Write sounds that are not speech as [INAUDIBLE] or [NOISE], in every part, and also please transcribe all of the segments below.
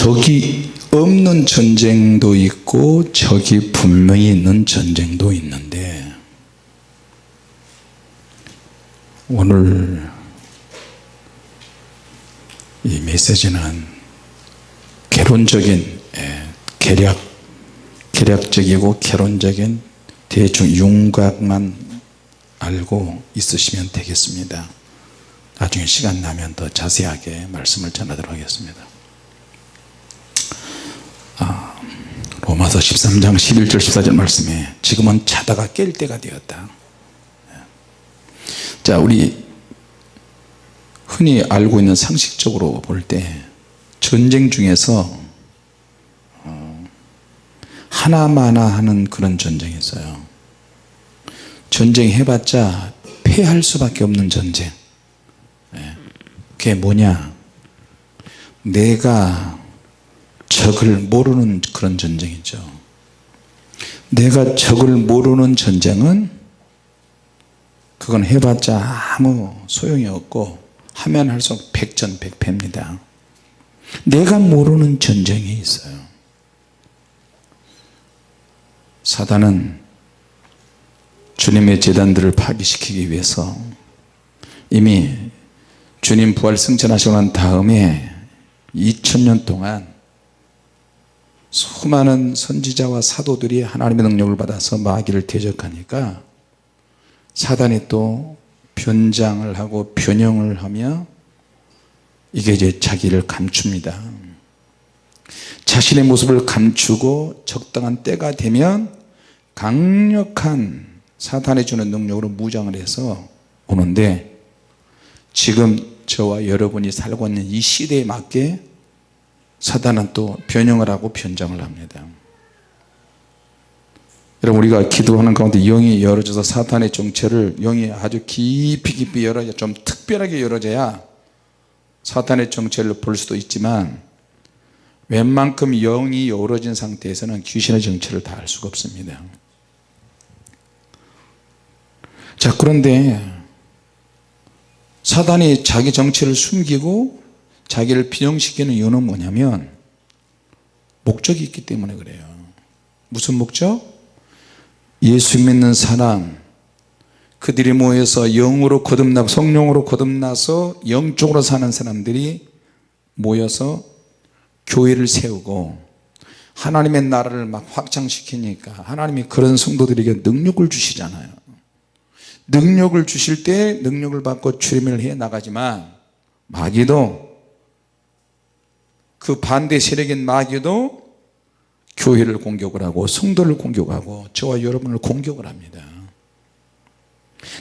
적이 없는 전쟁도 있고 적이 분명히 있는 전쟁도 있는데 오늘 이 메시지는 개론적인 예, 계략 계략적이고 개론적인 대충 윤곽만 알고 있으시면 되겠습니다. 나중에 시간 나면 더 자세하게 말씀을 전하도록 하겠습니다. 아, 로마서 13장 11절 14절 말씀에 지금은 자다가 깰 때가 되었다 예. 자 우리 흔히 알고 있는 상식적으로 볼 때 전쟁 중에서 어, 하나마나 하는 그런 전쟁이 있어요 전쟁 해봤자 패할 수밖에 없는 전쟁 예. 그게 뭐냐 내가 적을 모르는 그런 전쟁이죠. 내가 적을 모르는 전쟁은 그건 해봤자 아무 소용이 없고 하면 할수록 백전백패입니다. 내가 모르는 전쟁이 있어요. 사단은 주님의 재단들을 파괴시키기 위해서 이미 주님 부활 승천하시고 난 다음에 2000년 동안 수많은 선지자와 사도들이 하나님의 능력을 받아서 마귀를 대적하니까 사단이 또 변장을 하고 변형을 하며 이게 이제 자기를 감춥니다. 자신의 모습을 감추고 적당한 때가 되면 강력한 사탄이 주는 능력으로 무장을 해서 오는데 지금 저와 여러분이 살고 있는 이 시대에 맞게 사단은 또 변형을 하고 변장을 합니다. 여러분 우리가 기도하는 가운데 영이 열어져서 사탄의 정체를 영이 아주 깊이 깊이 열어야 좀 특별하게 열어져야 사탄의 정체를 볼 수도 있지만 웬만큼 영이 열어진 상태에서는 귀신의 정체를 다 알 수가 없습니다. 자 그런데 사단이 자기 정체를 숨기고 자기를 비형시키는 이유는 뭐냐면 목적이 있기 때문에 그래요. 무슨 목적? 예수 믿는 사람. 그들이 모여서 영으로 거듭나 성령으로 거듭나서 영적으로 사는 사람들이 모여서 교회를 세우고 하나님의 나라를 막 확장시키니까 하나님이 그런 성도들에게 능력을 주시잖아요. 능력을 주실 때 능력을 받고 출임을 해 나가지만 마귀도 그 반대 세력인 마귀도 교회를 공격을 하고 성도를 공격하고 저와 여러분을 공격을 합니다.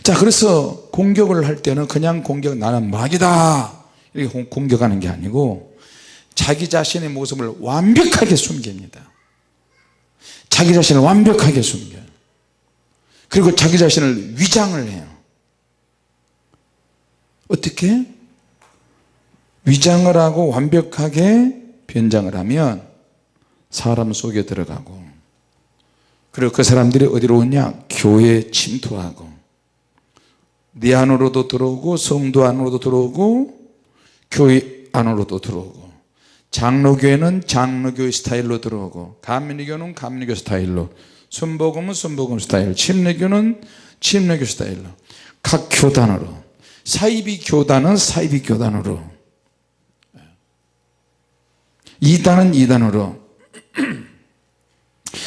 자 그래서 공격을 할 때는 그냥 공격 나는 마귀다! 이렇게 공격하는 게 아니고 자기 자신의 모습을 완벽하게 숨깁니다. 자기 자신을 완벽하게 숨겨요. 그리고 자기 자신을 위장을 해요. 어떻게? 위장을 하고 완벽하게 변장을 하면 사람 속에 들어가고 그리고 그 사람들이 어디로 오냐? 교회에 침투하고 네 안으로도 들어오고 성도 안으로도 들어오고 교회 안으로도 들어오고 장로교회는 장로교 스타일로 들어오고 감리교는 감리교 스타일로 순복음은 순복음 스타일 침례교는 침례교 스타일로 각 교단으로 사이비 교단은 사이비 교단으로 이단은 이단으로.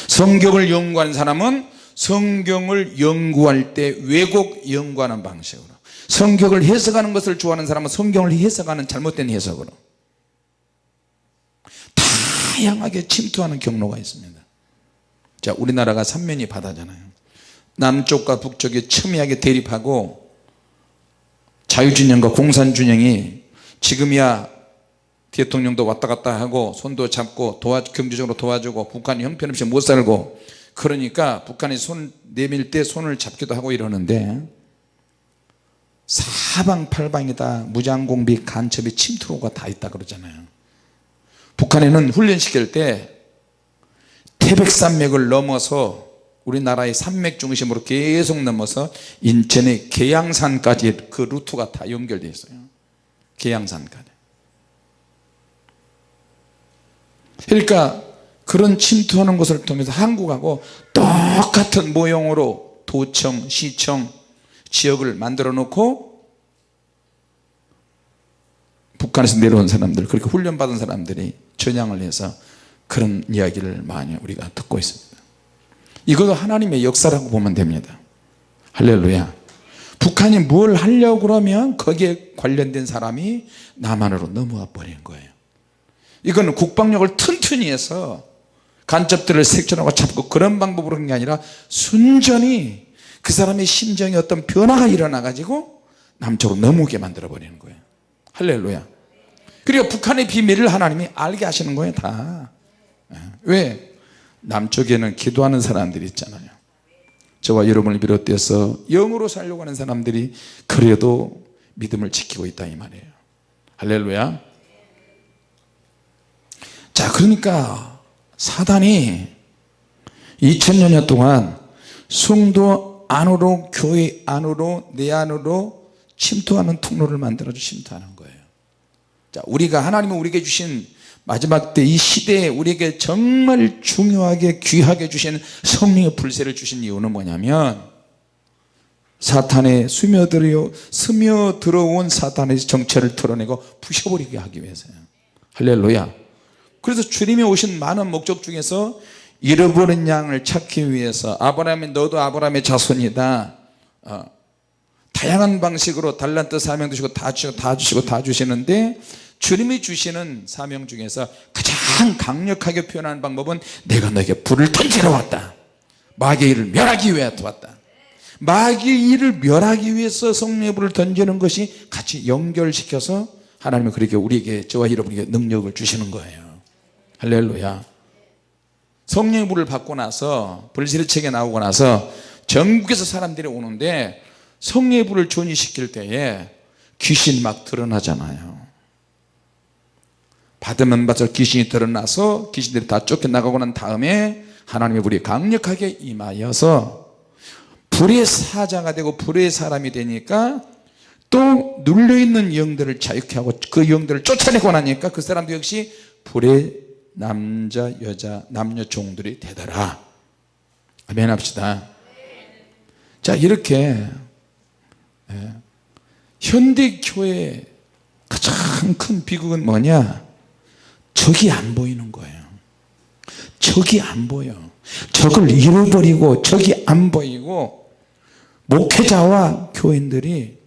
성경을 연구하는 사람은 성경을 연구할 때 왜곡 연구하는 방식으로. 성경을 해석하는 것을 좋아하는 사람은 성경을 해석하는 잘못된 해석으로. 다양하게 침투하는 경로가 있습니다. 자 우리나라가 삼면이 바다잖아요. 남쪽과 북쪽이 첨예하게 대립하고 자유진영과 공산진영이 지금이야 대통령도 왔다 갔다 하고 손도 잡고 도와 경제적으로 도와주고 북한이 형편없이 못 살고 그러니까 북한이 손 내밀 때 손을 잡기도 하고 이러는데 사방팔방이다. 무장공비 간첩이 침투로가 다 있다 그러잖아요. 북한에는 훈련시킬 때 태백산맥을 넘어서 우리나라의 산맥 중심으로 계속 넘어서 인천의 계양산까지 그 루트가 다 연결되어 있어요. 계양산까지 그러니까 그런 침투하는 것을 통해서 한국하고 똑같은 모형으로 도청, 시청, 지역을 만들어 놓고 북한에서 내려온 사람들 그렇게 훈련받은 사람들이 전향을 해서 그런 이야기를 많이 우리가 듣고 있습니다. 이거 하나님의 역사라고 보면 됩니다. 할렐루야. 북한이 뭘 하려고 그러면 거기에 관련된 사람이 남한으로 넘어와 버린 거예요 이거는 국방력을 튼튼히 해서 간첩들을 색출하고 잡고 그런 방법으로 한 게 아니라 순전히 그 사람의 심정에 어떤 변화가 일어나 가지고 남쪽으로 넘어오게 만들어 버리는 거예요. 할렐루야. 그리고 북한의 비밀을 하나님이 알게 하시는 거예요 다. 예. 왜? 남쪽에는 기도하는 사람들이 있잖아요. 저와 여러분을 비롯해서 영으로 살려고 하는 사람들이 그래도 믿음을 지키고 있다 이 말이에요. 할렐루야 자 그러니까 사단이 2000년 동안 성도 안으로 교회 안으로 내 안으로 침투하는 통로를 만들어 침투하는 거예요. 자 우리가 하나님은 우리에게 주신 마지막 때 이 시대에 우리에게 정말 중요하게 귀하게 주신 성령의 불세를 주신 이유는 뭐냐면 사탄의 스며들어 스며들어온 사탄의 정체를 드러내고 부셔버리게 하기 위해서요. 할렐루야 그래서 주님이 오신 많은 목적 중에서 잃어버린 양을 찾기 위해서 아브라함이 너도 아브라함의 자손이다. 어, 다양한 방식으로 달란트 사명 주시고 다 주시고 다 주시고 다 주시는데 주님이 주시는 사명 중에서 가장 강력하게 표현하는 방법은 내가 너에게 불을 던지러 왔다. 일을 멸하기 위해 왔다. 일을 멸하기 위해서 성령의 불을 던지는 것이 같이 연결시켜서 하나님은 그렇게 우리에게 저와 여러분에게 능력을 주시는 거예요 할렐루야. 성령의 불을 받고 나서 불시르책에 나오고 나서 전국에서 사람들이 오는데 성령의 불을 존이시킬 때에 귀신 막 드러나잖아요. 받으면 받을 귀신이 드러나서 귀신들이 다 쫓겨나가고 난 다음에 하나님의 불이 강력하게 임하여서 불의 사자가 되고 불의 사람이 되니까 또 눌려있는 영들을 자유케 하고 그 영들을 쫓아내고 나니까 그 사람도 역시 불의 남자 여자 남녀 종들이 되더라. 아멘 합시다. 자 이렇게 예, 현대교회의 가장 큰 비극은 뭐냐? 적이 안 보이는 거예요. 적이 안 보여. 적을 잃어버리고 적이 안 보이고 목회자와 교인들이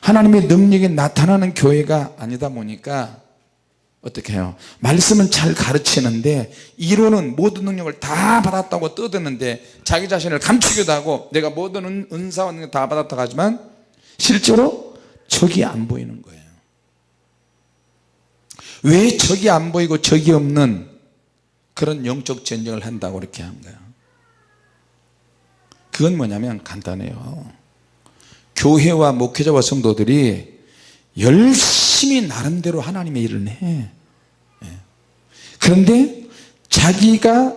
하나님의 능력이 나타나는 교회가 아니다 보니까 어떻게 해요? 말씀은 잘 가르치는데 이론은 모든 능력을 다 받았다고 떠드는데 자기 자신을 감추기도 하고 내가 모든 은사와 능력 다 받았다고 하지만 실제로 적이 안 보이는 거예요. 왜 적이 안 보이고 적이 없는 그런 영적 전쟁을 한다고 그렇게 한 거야 그건 뭐냐면 간단해요. 교회와 목회자와 성도들이 열심히 나름대로 하나님의 일을 해. 예. 그런데 자기가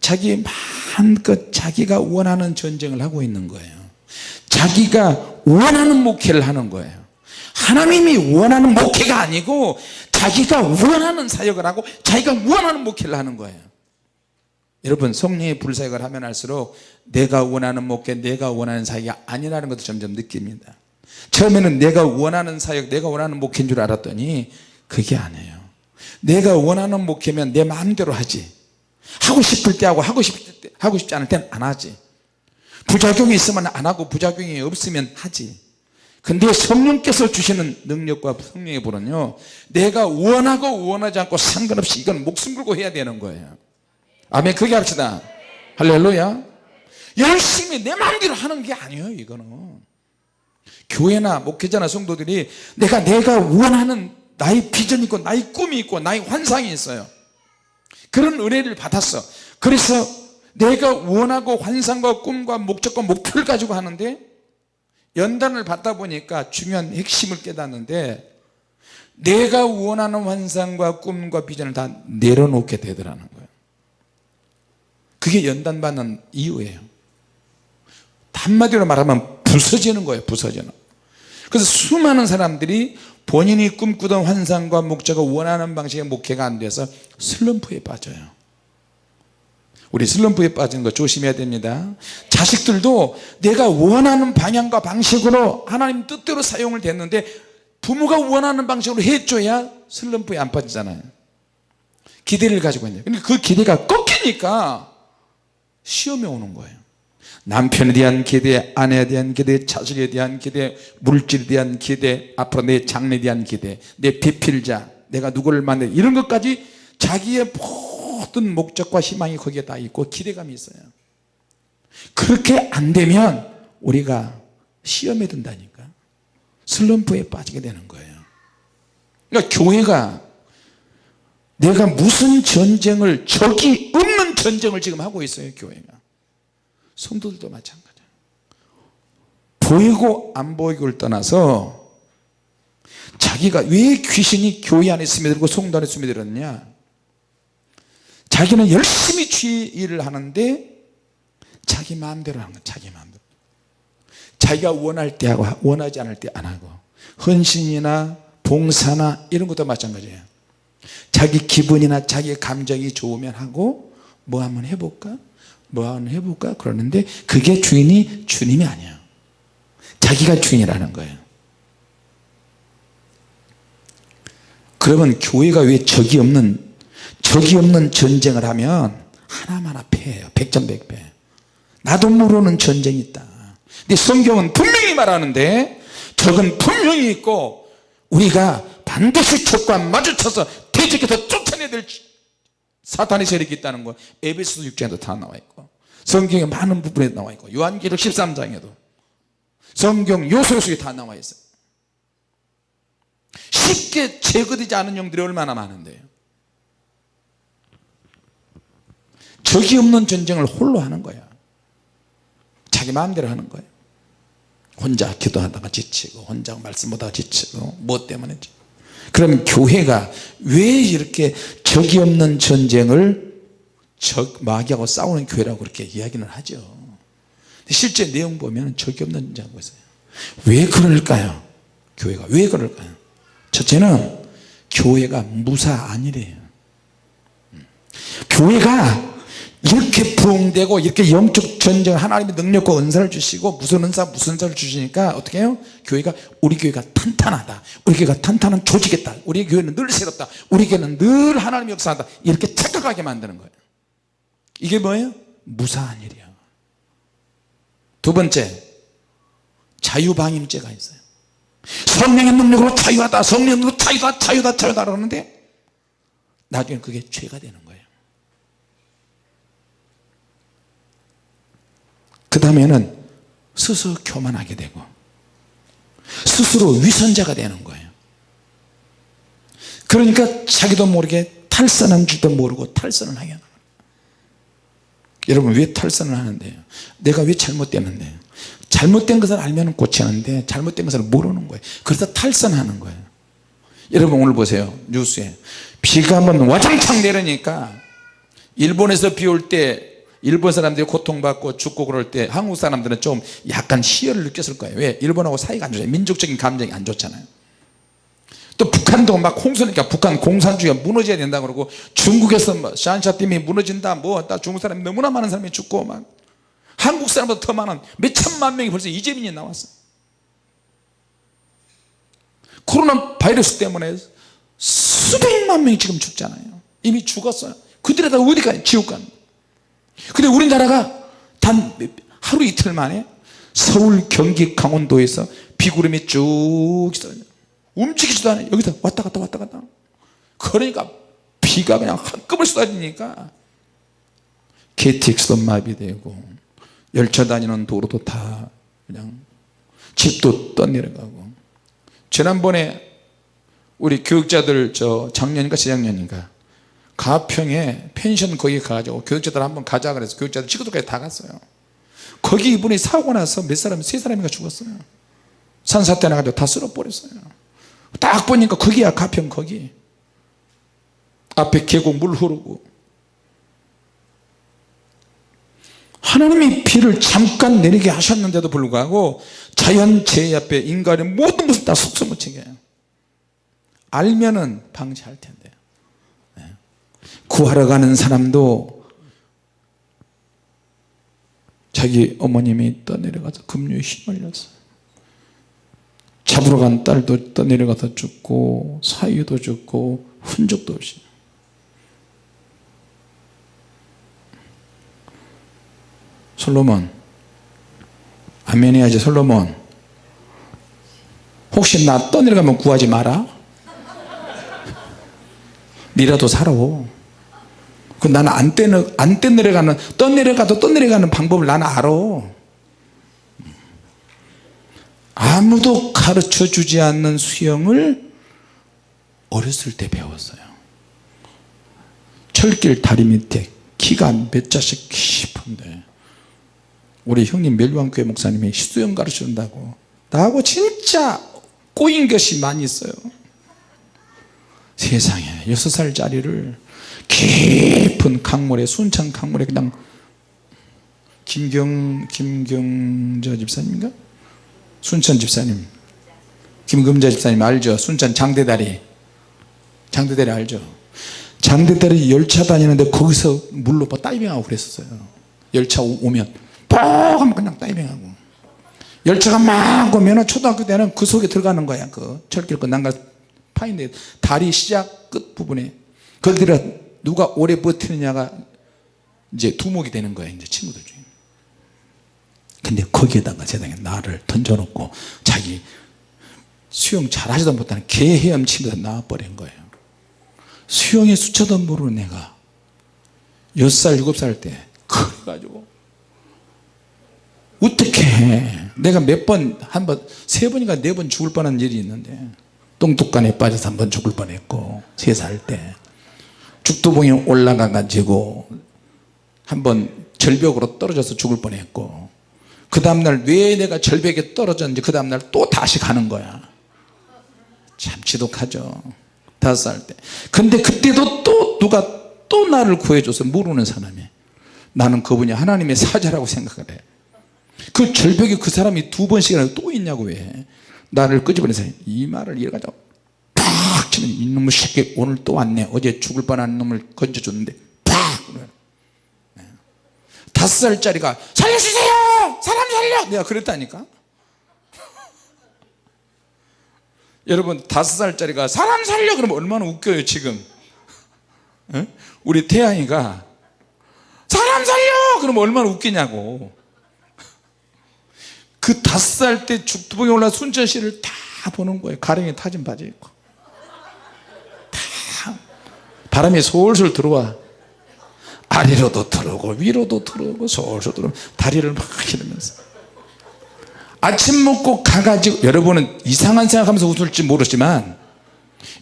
자기 마음껏 자기가 원하는 전쟁을 하고 있는 거예요. 자기가 원하는 목회를 하는 거예요. 하나님이 원하는 목회가 아니고 자기가 원하는 사역을 하고 자기가 원하는 목회를 하는 거예요. 여러분 성령의 불사역을 하면 할수록 내가 원하는 목회 내가 원하는 사역이 아니라는 것을 점점 느낍니다 처음에는 내가 원하는 사역 내가 원하는 목회인 줄 알았더니 그게 아니에요. 내가 원하는 목회면 내 마음대로 하지. 하고 싶을 때 하고 하고 싶을 때 하고 싶지 않을 때는 안 하지. 부작용이 있으면 안 하고 부작용이 없으면 하지. 근데 성령께서 주시는 능력과 성령의 불은요 내가 원하고 원하지 않고 상관없이 이건 목숨 걸고 해야 되는 거예요. 아멘. 그게 합시다. 할렐루야. 열심히 내 마음대로 하는 게 아니에요 이거는 교회나 목회자나 성도들이 내가 내가 원하는 나의 비전이 있고 나의 꿈이 있고 나의 환상이 있어요. 그런 은혜를 받았어. 그래서 내가 원하고 환상과 꿈과 목적과 목표를 가지고 하는데 연단을 받다 보니까 중요한 핵심을 깨닫는데 내가 원하는 환상과 꿈과 비전을 다 내려놓게 되더라는 거예요. 그게 연단 받는 이유예요. 한마디로 말하면 부서지는 거예요 부서지는. 그래서 수많은 사람들이 본인이 꿈꾸던 환상과 목적을 원하는 방식의 목회가 안 돼서 슬럼프에 빠져요. 우리 슬럼프에 빠지는 거 조심해야 됩니다. 자식들도 내가 원하는 방향과 방식으로 하나님 뜻대로 사용을 됐는데 부모가 원하는 방식으로 해줘야 슬럼프에 안 빠지잖아요. 기대를 가지고 있는데. 그 기대가 꺾이니까 시험이 오는 거예요 남편에 대한 기대 아내에 대한 기대 자식에 대한 기대 물질에 대한 기대 앞으로 내 장래에 대한 기대 내 배필자 내가 누구를 만나 이런 것까지 자기의 모든 목적과 희망이 거기에 다 있고 기대감이 있어요. 그렇게 안 되면 우리가 시험에 든다니까. 슬럼프에 빠지게 되는 거예요. 그러니까 교회가 내가 무슨 전쟁을 적이 없는 전쟁을 지금 하고 있어요 교회가 성도들도 마찬가지예요 보이고 안 보이고를 떠나서 자기가 왜 귀신이 교회 안에 스며들고 성도 안에 스며들었냐? 자기는 열심히 주의 일을 하는데 자기 마음대로 하는 거야 자기 마음대로. 자기가 원할 때 하고 원하지 않을 때 안 하고 헌신이나 봉사나 이런 것도 마찬가지예요 자기 기분이나 자기 감정이 좋으면 하고 뭐 한번 해볼까 뭐 한번 해볼까? 그러는데 그게 주인이 주님이 아니야 자기가 주인이라는 거예요. 그러면 교회가 왜 적이 없는 적이 없는 전쟁을 하면 하나마나 패해요. 백전백패. 나도 모르는 전쟁이 있다. 근데 성경은 분명히 말하는데 적은 분명히 있고 우리가 반드시 적과 마주쳐서 대적해서 쫓아내야 될 사탄의 세력이 있다는 거. 에베소서 6장에도 다 나와 있고. 성경에 많은 부분에 나와 있고. 요한기록 13장에도. 성경 요소 속에 다 나와 있어요. 쉽게 제거되지 않은 영들이 얼마나 많은데요. 적이 없는 전쟁을 홀로 하는 거야. 자기 마음대로 하는 거예요 혼자 기도하다가 지치고 혼자 말씀보다가 지치고 뭐 때문에. 그럼 교회가 왜 이렇게 적이 없는 전쟁을 적 마귀하고 싸우는 교회라고 그렇게 이야기는 하죠. 실제 내용 보면 적이 없는 전쟁하고 있어요. 왜 그럴까요? 교회가 왜 그럴까요? 첫째는 교회가 무사 아니래요. 교회가 이렇게 부흥되고 이렇게 영적 전쟁 하나님의 능력과 은사를 주시고 무슨 은사 무슨 은사를 주시니까 어떻게 해요? 교회가 우리 교회가 탄탄하다. 우리 교회가 탄탄한 조직이다. 우리 교회는 늘 새롭다. 우리 교회는 늘 하나님의 역사한다. 이렇게 착각하게 만드는 거예요. 이게 뭐예요? 무사한 일이야 두 번째 자유방임죄가 있어요. 성령의 능력으로 자유하다 성령의 능력으로 자유다 자유다 자유다 그러는데 나중에 그게 죄가 되는 거예요 그 다음에는 스스로 교만하게 되고 스스로 위선자가 되는 거예요. 그러니까 자기도 모르게 탈선한 줄도 모르고 탈선을 하게 하는 여러분 왜 탈선을 하는데요? 내가 왜 잘못됐는데요? 잘못된 것을 알면 고치는데 잘못된 것을 모르는 거예요. 그래서 탈선하는 거예요. 여러분 오늘 보세요. 뉴스에 비가 한번 와장창 내리니까 일본에서 비 올 때 일본 사람들이 고통받고 죽고 그럴 때 한국 사람들은 좀 약간 희열을 느꼈을 거예요. 왜? 일본하고 사이가 안 좋아요. 민족적인 감정이 안 좋잖아요. 또 북한도 막 홍수니까 북한 공산주의가 무너져야 된다 그러고 중국에서 뭐 샨샤 팀이 무너진다 뭐다 중국 사람이 너무나 많은 사람이 죽고 막 한국 사람보다 더 많은 몇 천만 명이 벌써 이재민이 나왔어 코로나 바이러스 때문에 수백만 명이 지금 죽잖아요. 이미 죽었어요. 그들이 다 어디 가요 지옥 가는 근데 우리나라가 단 하루 이틀 만에 서울 경기 강원도에서 비구름이 쭉 움직이지도 않아요 여기서 왔다 갔다 왔다 갔다. 그러니까 비가 그냥 한꺼번에 쏟아지니까 KTX도 마비되고 열차 다니는 도로도 다 그냥 집도 떠내려가고. 지난번에 우리 교육자들 저 작년인가 재작년인가 가평에 펜션 거기 가가지고 교육자들 한번 가자 그래서 교육자들 친구들까지 다 갔어요. 거기 이분이 사고 나서 몇 사람 세 사람이가 죽었어요. 산사태 나가지고 다 쓸어버렸어요. 딱 보니까 거기야 가평 거기. 앞에 계곡 물 흐르고. 하나님이 비를 잠깐 내리게 하셨는데도 불구하고 자연재해 앞에 인간의 모든 것을 다 속수무치게 해요. 알면은 방지할 텐데. 예. 구하러 가는 사람도 자기 어머님이 떠내려가서 급류에 휘말렸어요 잡으러 간 딸도 떠내려가서 죽고 사위도 죽고 흔적도 없이. 솔로몬 아멘 해야지 솔로몬. 혹시 나 떠내려가면 구하지 마라. [LAUGHS] 니라도 살아 그 나는 안 떠내, 안 떠내려가는 떠내려가도 떠내려가는 방법을 나는 알아. 아무도 가르쳐 주지 않는 수영을 어렸을 때 배웠어요. 철길 다리 밑에 키가 몇 자씩 깊은데. 우리 형님 멜광교회 목사님이 수영 가르쳐 준다고. 나하고 진짜 꼬인 것이 많이 있어요. 세상에 여섯 살짜리를 깊은 강물에 순창 강물에 그냥 김경 김경저 집사님인가? 순천 집사님. 김금자 집사님 알죠? 순천 장대다리. 장대다리 알죠? 장대다리 열차 다니는데 거기서 물로 뭐 다이빙하고 그랬었어요. 열차 오- 오면. 뻑 하면 그냥 다이빙하고. 열차가 막 오면 초등학교 때는 그 속에 들어가는 거야 그 철길 그 난간 파인데 다리 시작 끝 부분에. 거기다 누가 오래 버티느냐가 이제 두목이 되는 거야 이제 친구들 중에. 근데 거기에다가 세상에 나를 던져놓고 자기 수영 잘하지도 못하는 개 헤엄치면서 나와버린 거예요. 수영의 수차도 모르는 내가 6살 7살 때 그래가지고 어떻게 해? 내가 몇 번 한 번 세 번인가 네 번 죽을 뻔한 일이 있는데 똥뚝간에 빠져서 한 번 죽을 뻔했고 세 살 때 죽도봉에 올라가 가지고 한번 절벽으로 떨어져서 죽을 뻔했고 그 다음날 왜 내가 절벽에 떨어졌는지 그 다음날 또 다시 가는 거야. 참 지독하죠. 다섯 살 때. 근데 그때도 또 누가 또 나를 구해줘서 모르는 사람이 나는 그분이 하나님의 사자라고 생각을 해그 절벽에 그 사람이 두 번씩이나 또 있냐고 왜? 나를 끄집어내서 이 말을 이래가지고 팍 치면 이놈의 새끼 오늘 또 왔네. 어제 죽을 뻔한 놈을 건져줬는데 팍. 네. 다섯 살짜리가 살려주세요! 사람 살려! 내가 그랬다니까. [LAUGHS] 여러분 다섯 살짜리가 사람 살려! 그러면 얼마나 웃겨요 지금. 예? 우리 태양이가 사람 살려! 그러면 얼마나 웃기냐고. 그 다섯 살 때 죽두봉에 올라 순천시를 다 보는 거예요. 가령에 타진 바지 입고 다 바람이 솔솔 들어와. 아래로도 들어오고 위로도 들어오고 솔솔 들어오고 다리를 막 이러면서. 아침 먹고 가가지고 여러분은 이상한 생각하면서 웃을지 모르지만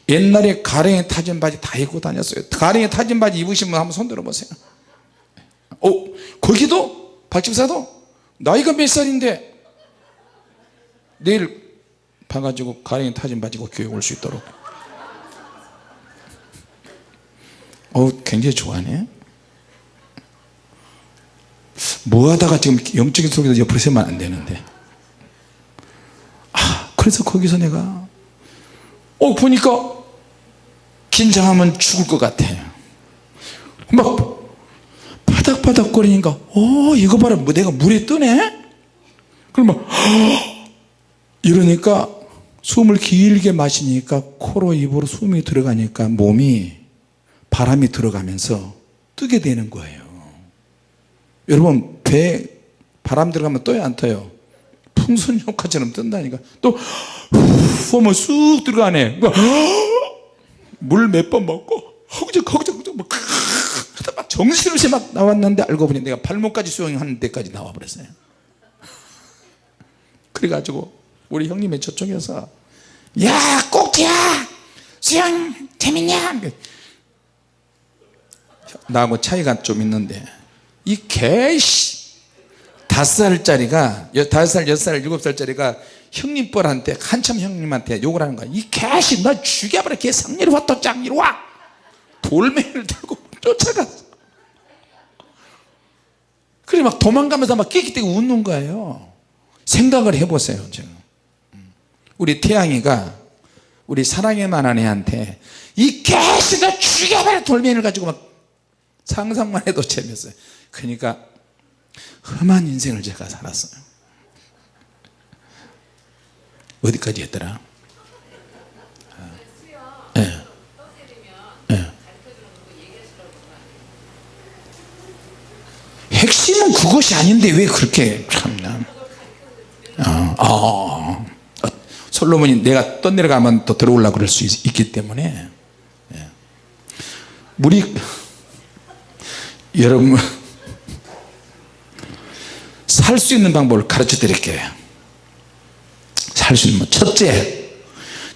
옛날에 가령에 타진 바지 다 입고 다녔어요. 가령에 타진 바지 입으신 분 한번 손 들어보세요. 어 거기도? 박집사도? 나이가 몇 살인데? 내일 봐가지고 가령에 타진 바지 입고 교회 올 수 있도록 어 굉장히 좋아하네. 뭐 하다가 지금 영적인 속에서 옆으로 세면 안 되는데. 아 그래서 거기서 내가 어 보니까 긴장하면 죽을 것 같아요 막 바닥바닥 거리니까 어 이거 봐라. 뭐 내가 물에 뜨네? 그러면 이러니까 숨을 길게 마시니까 코로 입으로 숨이 들어가니까 몸이 바람이 들어가면서 뜨게 되는 거예요. 여러분 배 바람 들어가면 떠요 안 떠요? 풍선 효과처럼 뜬다니까. 또 하면 쑥 들어가네. [GASPS] 물 몇 번 먹고 허구적 허구적 허구적 막 정신없이 막 나왔는데 알고 보니 내가 발목까지 수영하는 데까지 나와버렸어요. 그래가지고 우리 형님의 저쪽에서 야 꼭지야! 수영 재밌냐 나하고 차이가 좀 있는데. 이 개씨! 다섯 살짜리가 여- 다섯 살 여섯 살 일곱 살짜리가 형님 뻘한테 한참 형님한테 욕을 하는 거야. 이 개씨 너 죽여버려. 개 상렬이 왔다 짱 이리 와! 돌멩이를 들고 쫓아갔어 그래 막 도망가면서 막 끽끽대고 웃는 거예요. 생각을 해보세요 지금. 우리 태양이가 우리 사랑의 만한 애한테 이 개새가 죽여버려! 돌멩이를 가지고 막 상상만 해도 재밌어요 그러니까 험한 인생을 제가 살았어요 어디까지 했더라 예. 예. 핵심은 그것이 아닌데 왜 그렇게 참나 어, 어, 어. 솔로몬이 내가 떠내려가면 또 들어오려고 그럴 수 있, 기 때문에 예. 우리 여러분 살 수 있는 방법을 가르쳐 드릴게요. 살 수 있는 방 첫째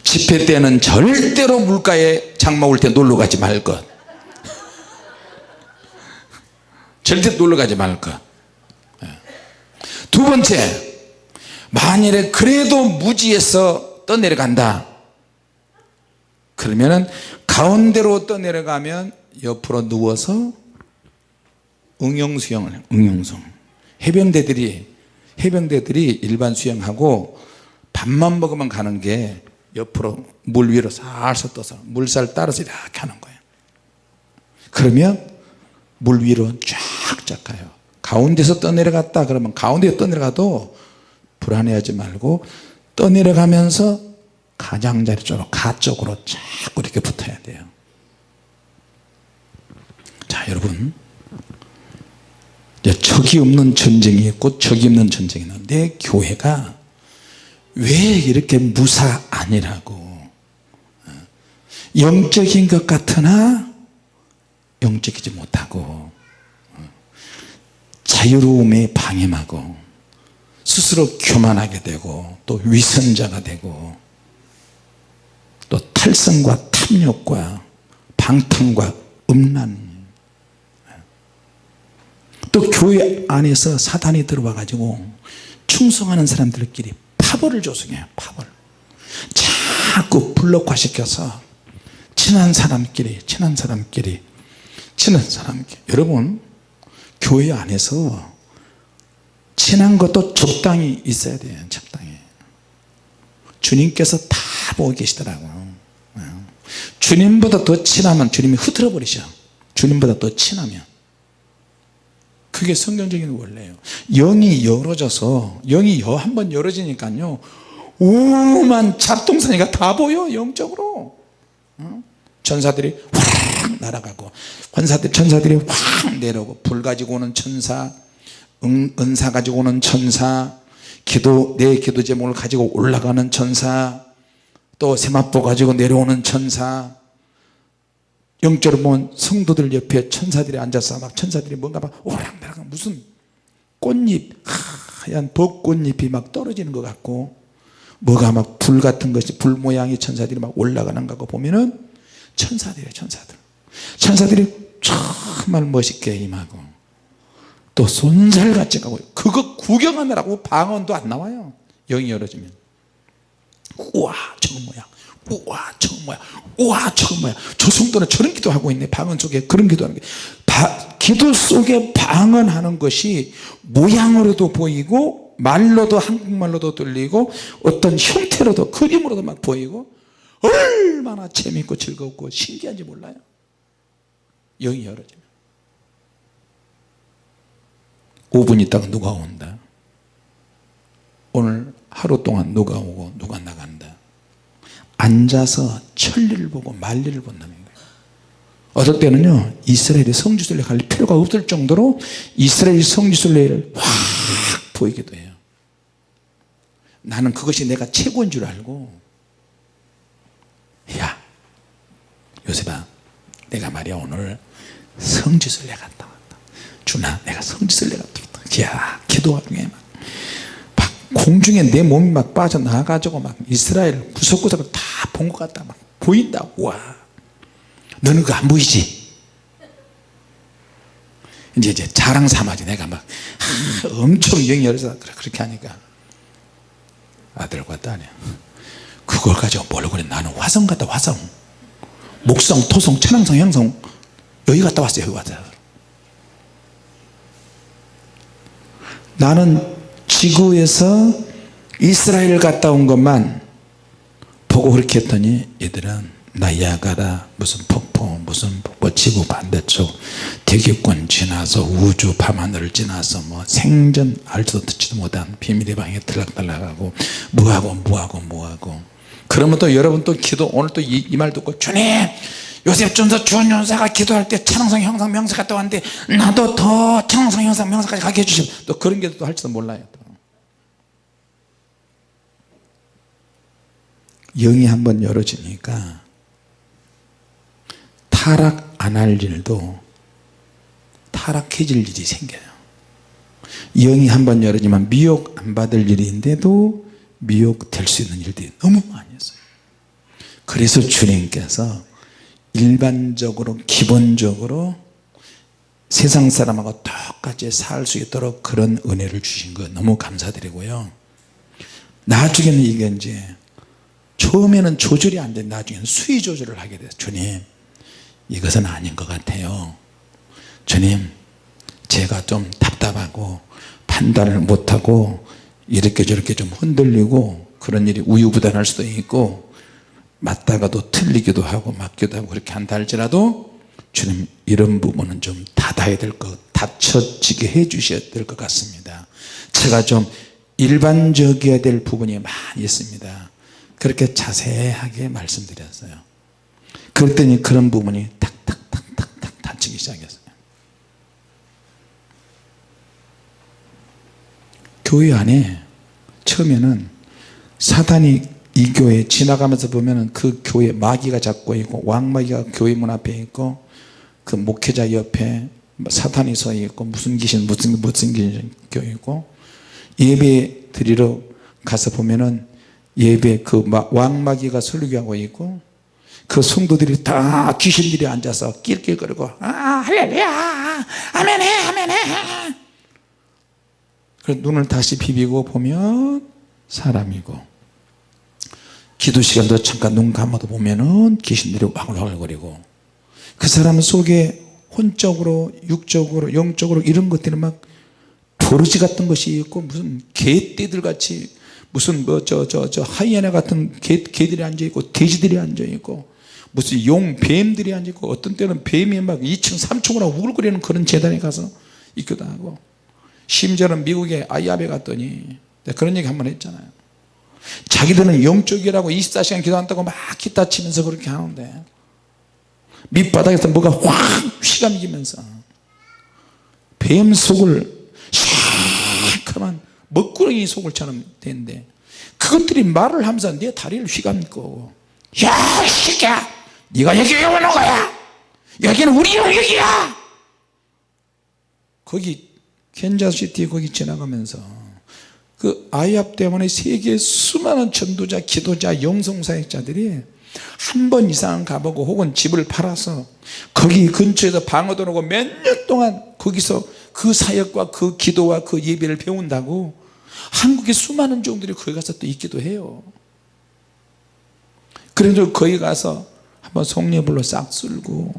집회 때는 절대로 물가에 장마 올때 놀러 가지 말 것. 절대 놀러 가지 말 것. 두 번째 만일에 그래도 무지에서 떠내려간다. 그러면은 가운데로 떠내려가면 옆으로 누워서 응용 수영을 해요. 응용수영 해병대들이 해병대들이 일반 수영하고 밥만 먹으면 가는 게 옆으로 물 위로 살살 떠서 물살 따라서 이렇게 하는 거예요. 그러면 물 위로 쫙쫙 가요. 가운데서 떠내려갔다 그러면 가운데 떠내려가도 불안해하지 말고 떠내려가면서 가장자리 쪽으로 가쪽으로 자꾸 이렇게 붙어야 돼요. 자 여러분 적이 없는 전쟁이 있고 적이 없는 전쟁이 있는데 교회가 왜 이렇게 무사 아니라고? 영적인 것 같으나 영적이지 못하고 자유로움에 방임하고 스스로 교만하게 되고 또 위선자가 되고 또 탈성과 탐욕과 방탕과 음란 또 교회 안에서 사단이 들어와 가지고 충성하는 사람들끼리 파벌을 조성해요 파벌. 자꾸 블록화 시켜서 친한 사람끼리 친한 사람끼리 친한 사람끼리. 여러분 교회 안에서 친한 것도 적당히 있어야 돼요 적당히. 주님께서 다 보고 계시더라고요. 주님보다 더 친하면 주님이 흐트러 버리셔. 주님보다 더 친하면 그게 성경적인 원래예요. 영이 열어져서 영이 한 번 열어지니까요 오만 잡동사니가 다 보여 영적으로. 천사들이 확 날아가고 환사들 천사들이 확 내려오고 불 가지고 오는 천사 은, 은사 가지고 오는 천사 기도 내 기도 제목을 가지고 올라가는 천사 또 세마포 가지고 내려오는 천사 영적으로 보면 성도들 옆에 천사들이 앉아서 막 천사들이 뭔가 막 오락내락 무슨 꽃잎 하얀 벚꽃잎이 막 떨어지는 것 같고 뭐가 막 불 같은 것이 불 모양의 천사들이 막 올라가는 거 보면은 천사들이에요 천사들. 천사들이 정말 멋있게 임하고 또 손살같이 가고 그거 구경하느라고 방언도 안 나와요. 영이 열어지면. 우와 저거 뭐야 우와 저거 뭐야? 우와 뭐야? 저 성도는 저런 기도하고 있네. 방언 속에 그런 기도하는 게. 바, 기도 속에 방언하는 것이 모양으로도 보이고 말로도 한국말로도 들리고 어떤 형태로도 그림으로도 막 보이고 얼마나 재밌고 즐겁고 신기한지 몰라요. 영이 열어지면. 5분 있다가 누가 온다? 오늘 하루 동안 누가 오고 누가 나간다 앉아서 천리를 보고 만리를 본다는 거예요. 어떨 때는요 이스라엘의 성지순례 갈 필요가 없을 정도로 이스라엘 성지순례를 확 보이기도 해요. 나는 그것이 내가 최고인 줄 알고 야 요셉아 내가 말이야 오늘 성지순례 갔다 왔다. 주나 내가 성지순례 갔다 왔다. 야 기도가 중에 막, 막 공중에 내 몸이 막 빠져나가지고 막 이스라엘 구석구석을 다 본 것 같다. 막 보인다. 와. 너는 그거 안 보이지? 이제 이제 자랑 삼아지. 내가 막 하, 엄청 영이 열어서 그렇게 하니까. 아들과 딸이. 그걸 가지고 뭐라고 그래 나는 화성 갔다 화성. 목성 토성 천왕성 형성. 여기 갔다 왔어요 여기 갔다 나는 지구에서 이스라엘 갔다 온 것만 보고 그렇게 했더니 얘들은 나이아가라 무슨 폭포 무슨 뭐 지구 반대쪽 대기권 지나서 우주 밤하늘을 지나서 뭐 생전 알지도 듣지도 못한 비밀의 방에 들락달락하고 뭐하고 뭐하고 뭐하고. 그러면 또 여러분 또 기도 오늘 또 이 말 듣고 주님 요셉 전서 주원 연사가 기도할 때 찬양성 형상 명사 갔다 왔는데 나도 더 찬양성 형상 명사까지 가게 해주시면 또 그런 게 또 할지도 몰라요 또. 영이 한번 열어지니까 타락 안 할 일도 타락해질 일이 생겨요. 영이 한번 열어지면 미혹 안 받을 일인데도 미혹될 수 있는 일들이 너무 많이 있어요. 그래서 주님께서 일반적으로 기본적으로 세상 사람하고 똑같이 살 수 있도록 그런 은혜를 주신 거 너무 감사드리고요. 나중에는 이게 이제 처음에는 조절이 안돼 나중에는 수위 조절을 하게 돼요 주님 이것은 아닌 것 같아요. 주님 제가 좀 답답하고 판단을 못하고 이렇게 저렇게 좀 흔들리고 그런 일이 우유부단할 수도 있고 맞다가도 틀리기도 하고 맞기도 하고 그렇게 한다 할지라도 주님 이런 부분은 좀 닫아야 될 것 닫혀지게 해 주셔야 될 것 같습니다. 제가 좀 일반적이어야 될 부분이 많이 있습니다 그렇게 자세하게 말씀드렸어요. 그랬더니 그런 부분이 탁탁탁탁탁 닫히기 시작했어요. 교회 안에 처음에는 사단이 이 교회 지나가면서 보면은 그 교회 마귀가 잡고 있고 왕마귀가 교회 문 앞에 있고 그 목회자 옆에 사탄이 서 있고 무슨 귀신 무슨 무슨 귀신 있고 예배 드리러 가서 보면은 예배 그 왕마귀가 설교하고 있고 그 성도들이 다 귀신들이 앉아서 낄낄거리고 아 할렐루야 아멘해 아멘해. 그래서 눈을 다시 비비고 보면 사람이고 기도 시간도 잠깐 눈 감아도 보면은 귀신들이 와글와글거리고 그 사람 속에 혼적으로 육적으로 영적으로 이런 것들이 막 버러지 같은 것이 있고 무슨 개떼들 같이 무슨 뭐 저 저 저 하이에나 같은 개, 개들이 앉아 있고 돼지들이 앉아 있고 무슨 용 뱀들이 앉아 있고 어떤 때는 뱀이 막 2층 3층으로 우글거리는 그런 재단에 가서 있기도 하고 심지어는 미국의 아이아베 갔더니 그런 얘기 한 번 했잖아요. 자기들은 영적이라고 24시간 기도한다고 막 기타 치면서 그렇게 하는데 밑바닥에서 뭐가 확 휘감기면서 뱀 속을 시커먼 먹구렁이 속을처럼 되는데 그것들이 말을 하면서 내 다리를 휘감고 야 새끼야! 네가 여기 왜 오는 거야? 여기는 우리 영역이야! 거기 켄자시티 거기 지나가면서 그 아이압 때문에 세계 수많은 전도자 기도자 영성사역자들이 한 번 이상 가보고 혹은 집을 팔아서 거기 근처에서 방어도 하고 몇 년 동안 거기서 그 사역과 그 기도와 그 예배를 배운다고 한국의 수많은 종들이 거기 가서 또 있기도 해요. 그래서 거기 가서 한번 송례불로 싹 쓸고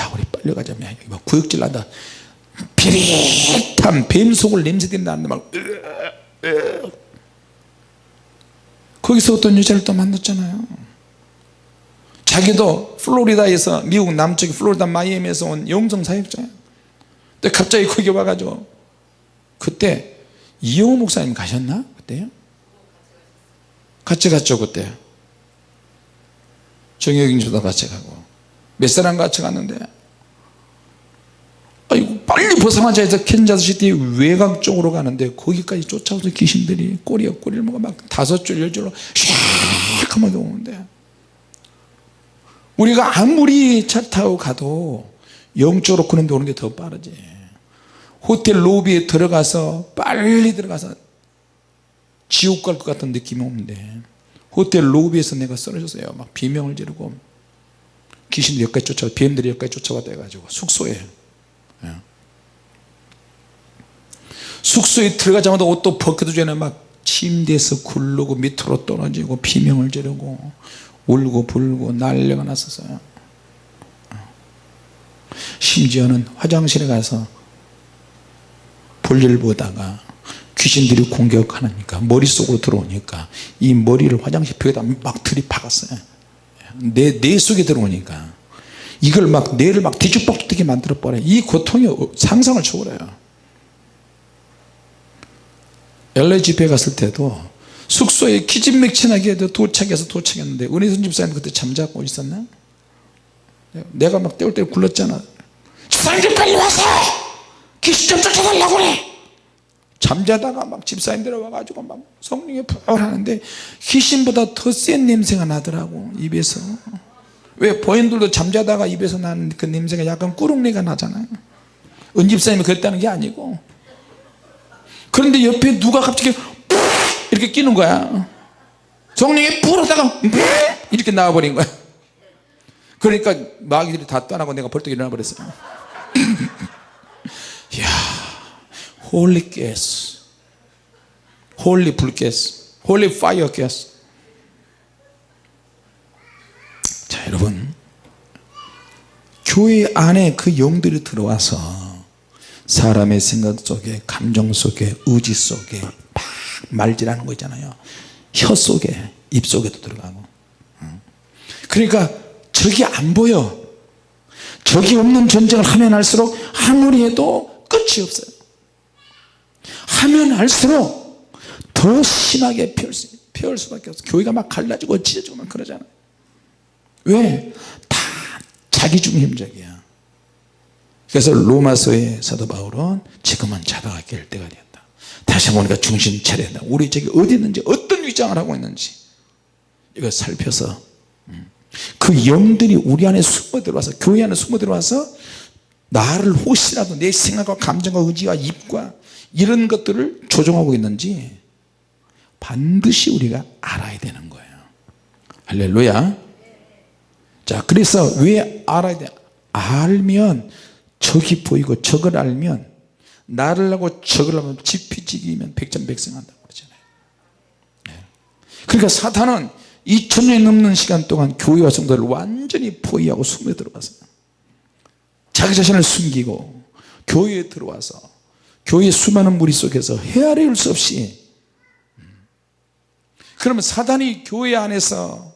야 우리 빨리 가자 여기 막 구역질 난다. 비릿한 뱀속을 냄새들이 나는데 막 거기서 어떤 여자를 또 만났잖아요. 자기도 플로리다에서 미국 남쪽 플로리다 마이애미에서 온 영성 사역자예요 갑자기 거기 와가지고 그때 이영호 목사님 가셨나? 그때요? 같이 갔죠 그때. 정혁인 주도 같이 가고. 몇 사람 같이 갔는데. 아이고 빨리 벗어나자 해서 캔자스시티 외곽 쪽으로 가는데 거기까지 쫓아오서 귀신들이 꼬리에 꼬리를 먹어 막 다섯 줄 열 줄로 샥하게 오는데. 우리가 아무리 차 타고 가도 영적으로 그런 데 오는 게 더 빠르지 호텔 로비에 들어가서 빨리 들어가서 지옥 갈 것 같은 느낌이 오는데 호텔 로비에서 내가 쓰러졌어요. 막 비명을 지르고 귀신들이 여기까지 쫓아와 뱀들이 여기까지 쫓아왔다 해가지고 숙소에. 예. 숙소에 들어가자마자 옷도 벗기도 전에 막 침대에서 굴르고 밑으로 떨어지고 비명을 지르고 울고 불고 난리가 났었어요. 심지어는 화장실에 가서 볼일 보다가 귀신들이 공격하니까 머릿속으로 들어오니까 이 머리를 화장실 벽에다 막 들이박았어요. 내, 뇌 속에 들어오니까. 이걸 막 뇌를 막 뒤죽박죽되게 만들어 버려요. 이 고통이 상상을 초월해요. 집회 갔을 때도 숙소에 기진맥진하게 도착해서 도착했는데 은혜선 집사님 그때 잠자고 있었나? 내가 막 떼울떼울 굴렀잖아 집사님들 빨리 와서 귀신 좀 쫓아달라고 그래. 잠자다가 막 집사님들 와가지고 막 성령에 푹 하는데 귀신보다 더 센 냄새가 나더라고 입에서. 왜 보인들도 잠자다가 입에서 나는 그 냄새가 약간 꾸룩내가 나잖아요. 은집사님이 그랬다는 게 아니고. 그런데 옆에 누가 갑자기 이렇게 끼는 거야. 성령이 불었다가 이렇게 나와버린 거야. 그러니까 마귀들이 다 떠나고 내가 벌떡 일어나 버렸어요 이야 Holy Ghost Holy 불 Ghost Holy Fire Ghost 자 여러분 교회 안에 그 영들이 들어와서 사람의 생각 속에 감정 속에 의지 속에 막 말질하는 거 있잖아요. 혀 속에 입 속에도 들어가고. 그러니까 적이 안 보여. 적이 없는 전쟁을 하면 할수록 아무리 해도 끝이 없어요. 하면 할수록 더 심하게 피울, 수밖에 없어 교회가 막 갈라지고 찢어지고 막 그러잖아 왜? 다 자기 중심적이야. 그래서 로마서의 사도 바울은 지금은 자다가 깰 때가 되었다. 다시 보니까 중심 차려야 된다. 우리 저기 어디 있는지 어떤 위장을 하고 있는지 이거 살펴서 음. 그 영들이 우리 안에 숨어 들어와서 교회 안에 숨어 들어와서 나를 혹시라도 내 생각과 감정과 의지와 입과 이런 것들을 조종하고 있는지 반드시 우리가 알아야 되는 거예요. 할렐루야. 자 그래서 왜 알아야 돼? 알면 적이 보이고 적을 알면 나를 하고 적을 하면 지피지기면 백전백승한다고 그러잖아요. 네. 그러니까 사탄은 2000년이 넘는 시간 동안 교회와 성도를 완전히 포위하고 숨에 들어갔어요 자기 자신을 숨기고 교회에 들어와서 교회 수많은 무리 속에서 헤아릴 수 없이. 그러면 사단이 교회 안에서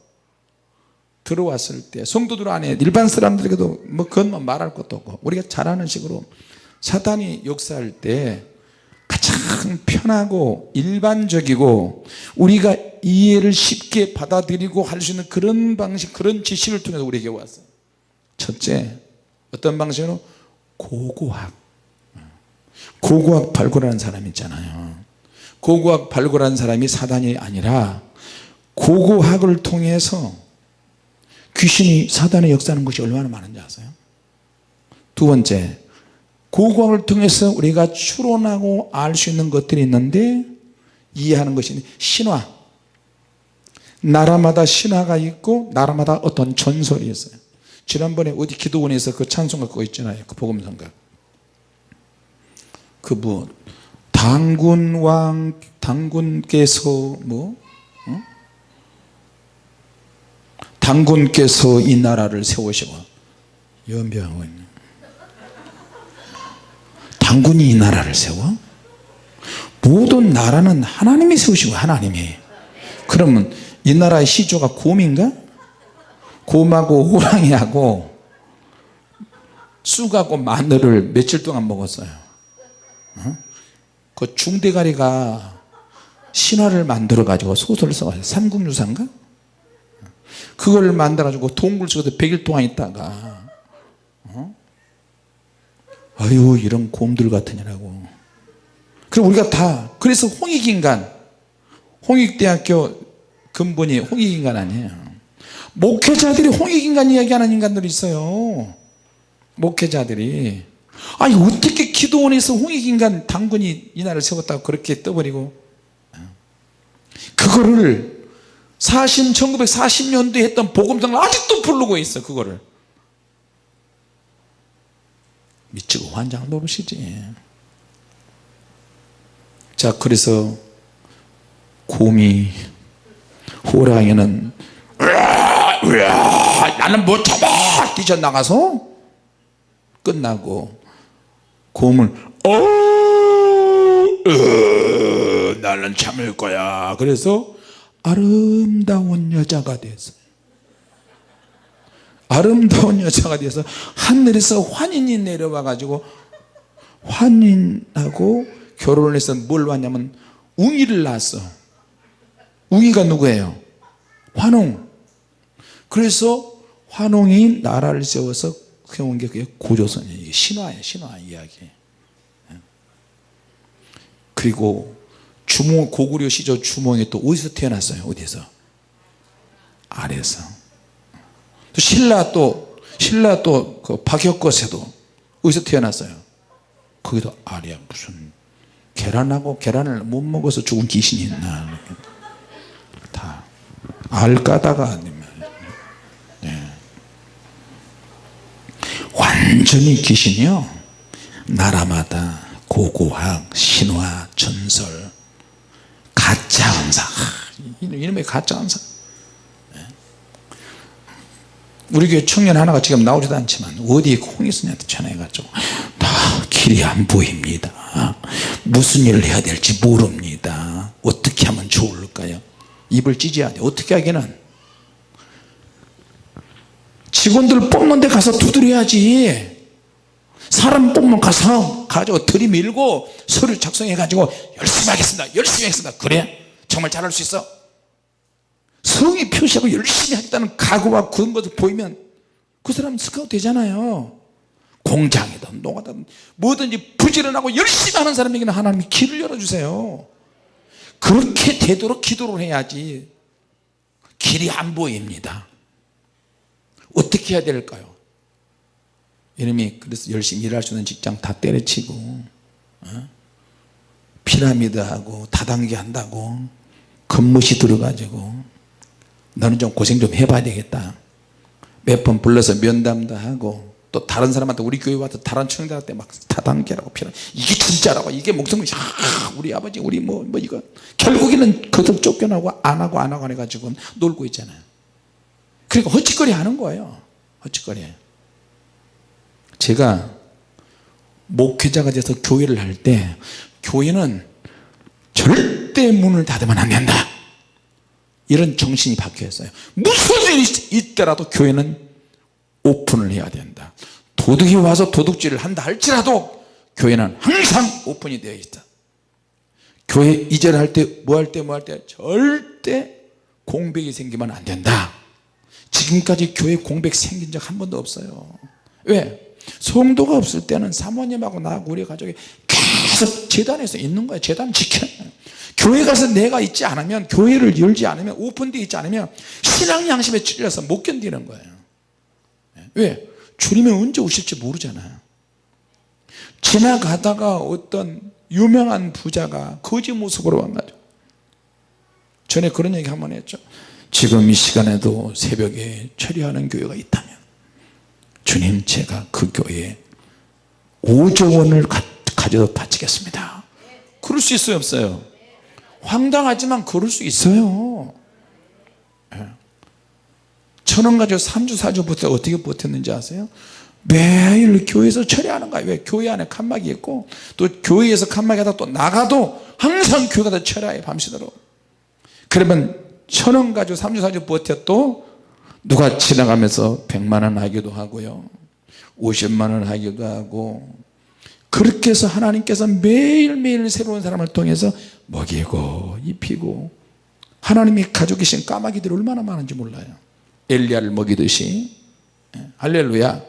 들어왔을 때 성도들 안에 일반 사람들에게도 뭐 그것만 말할 것도 없고 우리가 잘 아는 식으로 사단이 역사할 때 가장 편하고 일반적이고 우리가 이해를 쉽게 받아들이고 할 수 있는 그런 방식 그런 지식을 통해서 우리에게 왔어요. 첫째 어떤 방식으로? 고고학. 고고학 발굴하는 사람 있잖아요. 고고학 발굴하는 사람이 사단이 아니라 고고학을 통해서 귀신이 사단의 역사하는 것이 얼마나 많은지 아세요? 두 번째 고고학을 통해서 우리가 추론하고 알 수 있는 것들이 있는데 이해하는 것이 신화. 나라마다 신화가 있고 나라마다 어떤 전설이 있어요 지난번에 어디 기도원에서 그 찬송가 그거 있잖아요 그 복음성가 그뭐 당군왕 당군께서 뭐 어? 당군께서 이 나라를 세우시고 있네 당군이 이 나라를 세워? 모든 나라는 하나님이 세우시고 하나님이 그러면 이 나라의 시조가 곰인가? 곰하고 호랑이하고 쑥하고 마늘을 며칠 동안 먹었어요 어? 그 중대가리가 신화를 만들어 가지고 소설을 써가지고 삼국유사인가? 그걸 만들어 가지고 동굴 속에서 100일 동안 있다가 어? 아유 이런 곰들 같으냐라고 그리고 우리가 다 그래서 홍익인간 홍익대학교 근본이 홍익인간 아니에요 목회자들이 홍익인간 이야기하는 인간들이 있어요. 목회자들이. 아니 어떻게 기도원에서 홍익인간 당군이 이 나라를 세웠다고 그렇게 떠버리고. 그거를 40, 1940년도에 했던 복음성을 아직도 부르고 있어 그거를. 미치고 환장 노릇이지. 자 그래서 곰이 호랑이는 으아, 나는 못 참아 뛰쳐나가서 끝나고 곰을 어 으, 나는 참을 거야. 그래서 아름다운 여자가 됐어요 아름다운 여자가 돼서 하늘에서 환인이 내려와 가지고 환인하고 결혼을 해서 뭘 왔냐면 웅이를 낳았어. 웅이가 누구예요? 환웅 그래서 환웅이 나라를 세워서 세운 게 그게 고조선이에요. 이게 신화예요 신화 이야기. 그리고 주몽 고구려 시절 주몽이 또 어디서 태어났어요? 어디서? 아래서. 또 신라 또 신라 또 그 박혁거세도 어디서 태어났어요? 거기도 아래 무슨 계란하고 계란을 못 먹어서 죽은 귀신이 있나. 다 알까다가 아니면 네. 완전히 귀신이요? 나라마다 고고학 신화 전설 가짜 암사. 이놈의 가짜 암사. 네. 우리 교회 청년 하나가 지금 나오지도 않지만 어디 홍익순이한테 전화해가지고 다 길이 안 보입니다. 무슨 일을 해야 될지 모릅니다. 어떻게 하면 좋을까요? 입을 찢어야 돼. 어떻게 하기는 직원들 뽑는 데 가서 두드려야지. 사람 뽑으면 가서 가지고 들이밀고 서류 작성해 가지고 열심히 하겠습니다 열심히 하겠습니다. 그래? 정말 잘할 수 있어? 성의 표시하고 열심히 하겠다는 각오와 그런 것을 보이면 그 사람 스카우트 되잖아요. 공장이든 농가든 뭐든지 부지런하고 열심히 하는 사람에게는 하나님이 길을 열어주세요. 그렇게 되도록 기도를 해야지. 길이 안 보입니다 어떻게 해야 될까요? 이놈이 그래서 열심히 일할 수 있는 직장 다 때려치고 어? 피라미드하고 다단계 한다고 근무시 들어가지고 너는 좀 고생 좀 해봐야 되겠다. 몇 번 불러서 면담도 하고 또 다른 사람한테 우리 교회 와서 다른 청년들한테 막 다단계라고 피라 이게 진짜라고. 이게 목숨이 아, 우리 아버지 우리 뭐, 뭐 이거. 결국에는 그들 쫓겨나고 안 하고 안 하고 해가지고 놀고 있잖아요 그러니까 헛짓거리 하는 거예요. 헛짓거리. 제가 목회자가 돼서 교회를 할 때 교회는 절대 문을 닫으면 안 된다. 이런 정신이 박혀있어요. 무슨 일이 있더라도 교회는 오픈을 해야 된다. 도둑이 와서 도둑질을 한다 할지라도 교회는 항상 오픈이 되어 있다. 교회 이전을 할때 뭐 할 때 뭐 할 때 절대 공백이 생기면 안 된다 지금까지 교회 공백 생긴 적 한 번도 없어요. 왜? 성도가 없을 때는 사모님하고 나하고 우리 가족이 계속 재단에서 있는 거예요. 재단 지켜 교회 가서 내가 있지 않으면 교회를 열지 않으면 오픈되어 있지 않으면 신앙 양심에 찔려서 못 견디는 거예요. 왜? 주님은 언제 오실지 모르잖아요. 지나가다가 어떤 유명한 부자가 거지 모습으로 와가지고 전에 그런 얘기 한 번 했죠 지금 이 시간에도 새벽에 처리하는 교회가 있다면 주님 제가 그 교회에 5조 원을 가, 져다 바치겠습니다 그럴 수 있어요 없어요 황당하지만 그럴 수 있어요 예. 천원 가지고 3주 4주 버텨 어떻게 버텼는지 아세요? 매일 교회에서 처리하는 거예요 왜? 교회 안에 칸막이 있고 또 교회에서 칸막이 하다 또 나가도 항상 교회가 다 처리해요 밤새도록 그러면 천 원 가지고 3주 4주 버텼도 누가 지나가면서 100만원 하기도 하고요. 50만원 하기도 하고. 그렇게 해서 하나님께서 매일매일 새로운 사람을 통해서 먹이고 입히고 하나님이 가지고 계신 까마귀들이 얼마나 많은지 몰라요. 엘리야를 먹이듯이. 예, 할렐루야.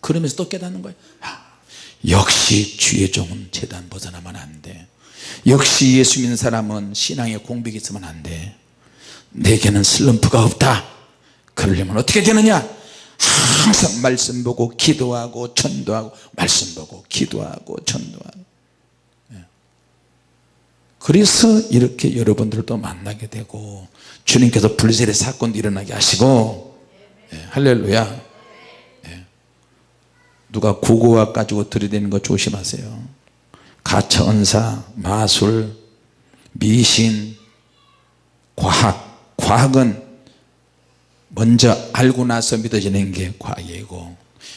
그러면서 또 깨닫는 거예요. 아, 역시 주의 종은 재단 벗어나면 안돼 역시 예수 믿는 사람은 신앙에 공백이 있으면 안돼. 내게는 슬럼프가 없다. 그러려면 어떻게 되느냐? 항상 말씀 보고 기도하고 전도하고 말씀 보고 기도하고 전도하고. 예. 그래서 이렇게 여러분들도 만나게 되고 주님께서 불세례 사건도 일어나게 하시고. 예, 할렐루야. 예. 누가 구구와 가지고 들이대는 거 조심하세요 가차 은사 마술 미신 과학. 과학은 먼저 알고 나서 믿어지는 게 과학이고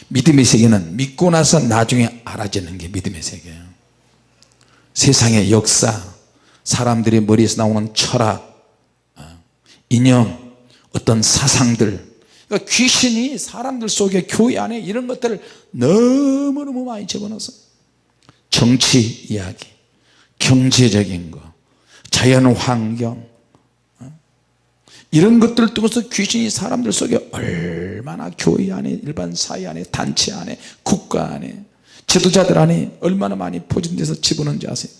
믿음의 세계는 믿고 나서 나중에 알아지는 게 믿음의 세계예요 세상의 역사 사람들의 머리에서 나오는 철학 어, 이념 어떤 사상들. 그러니까 귀신이 사람들 속에 교회 안에 이런 것들을 너무너무 많이 집어넣어서 정치 이야기 경제적인 거 자연환경 어? 이런 것들을 통해서 귀신이 사람들 속에 얼마나 교회 안에 일반 사회 안에 단체 안에 국가 안에 지도자들 안에 얼마나 많이 포진돼서 집어넣는지 아세요?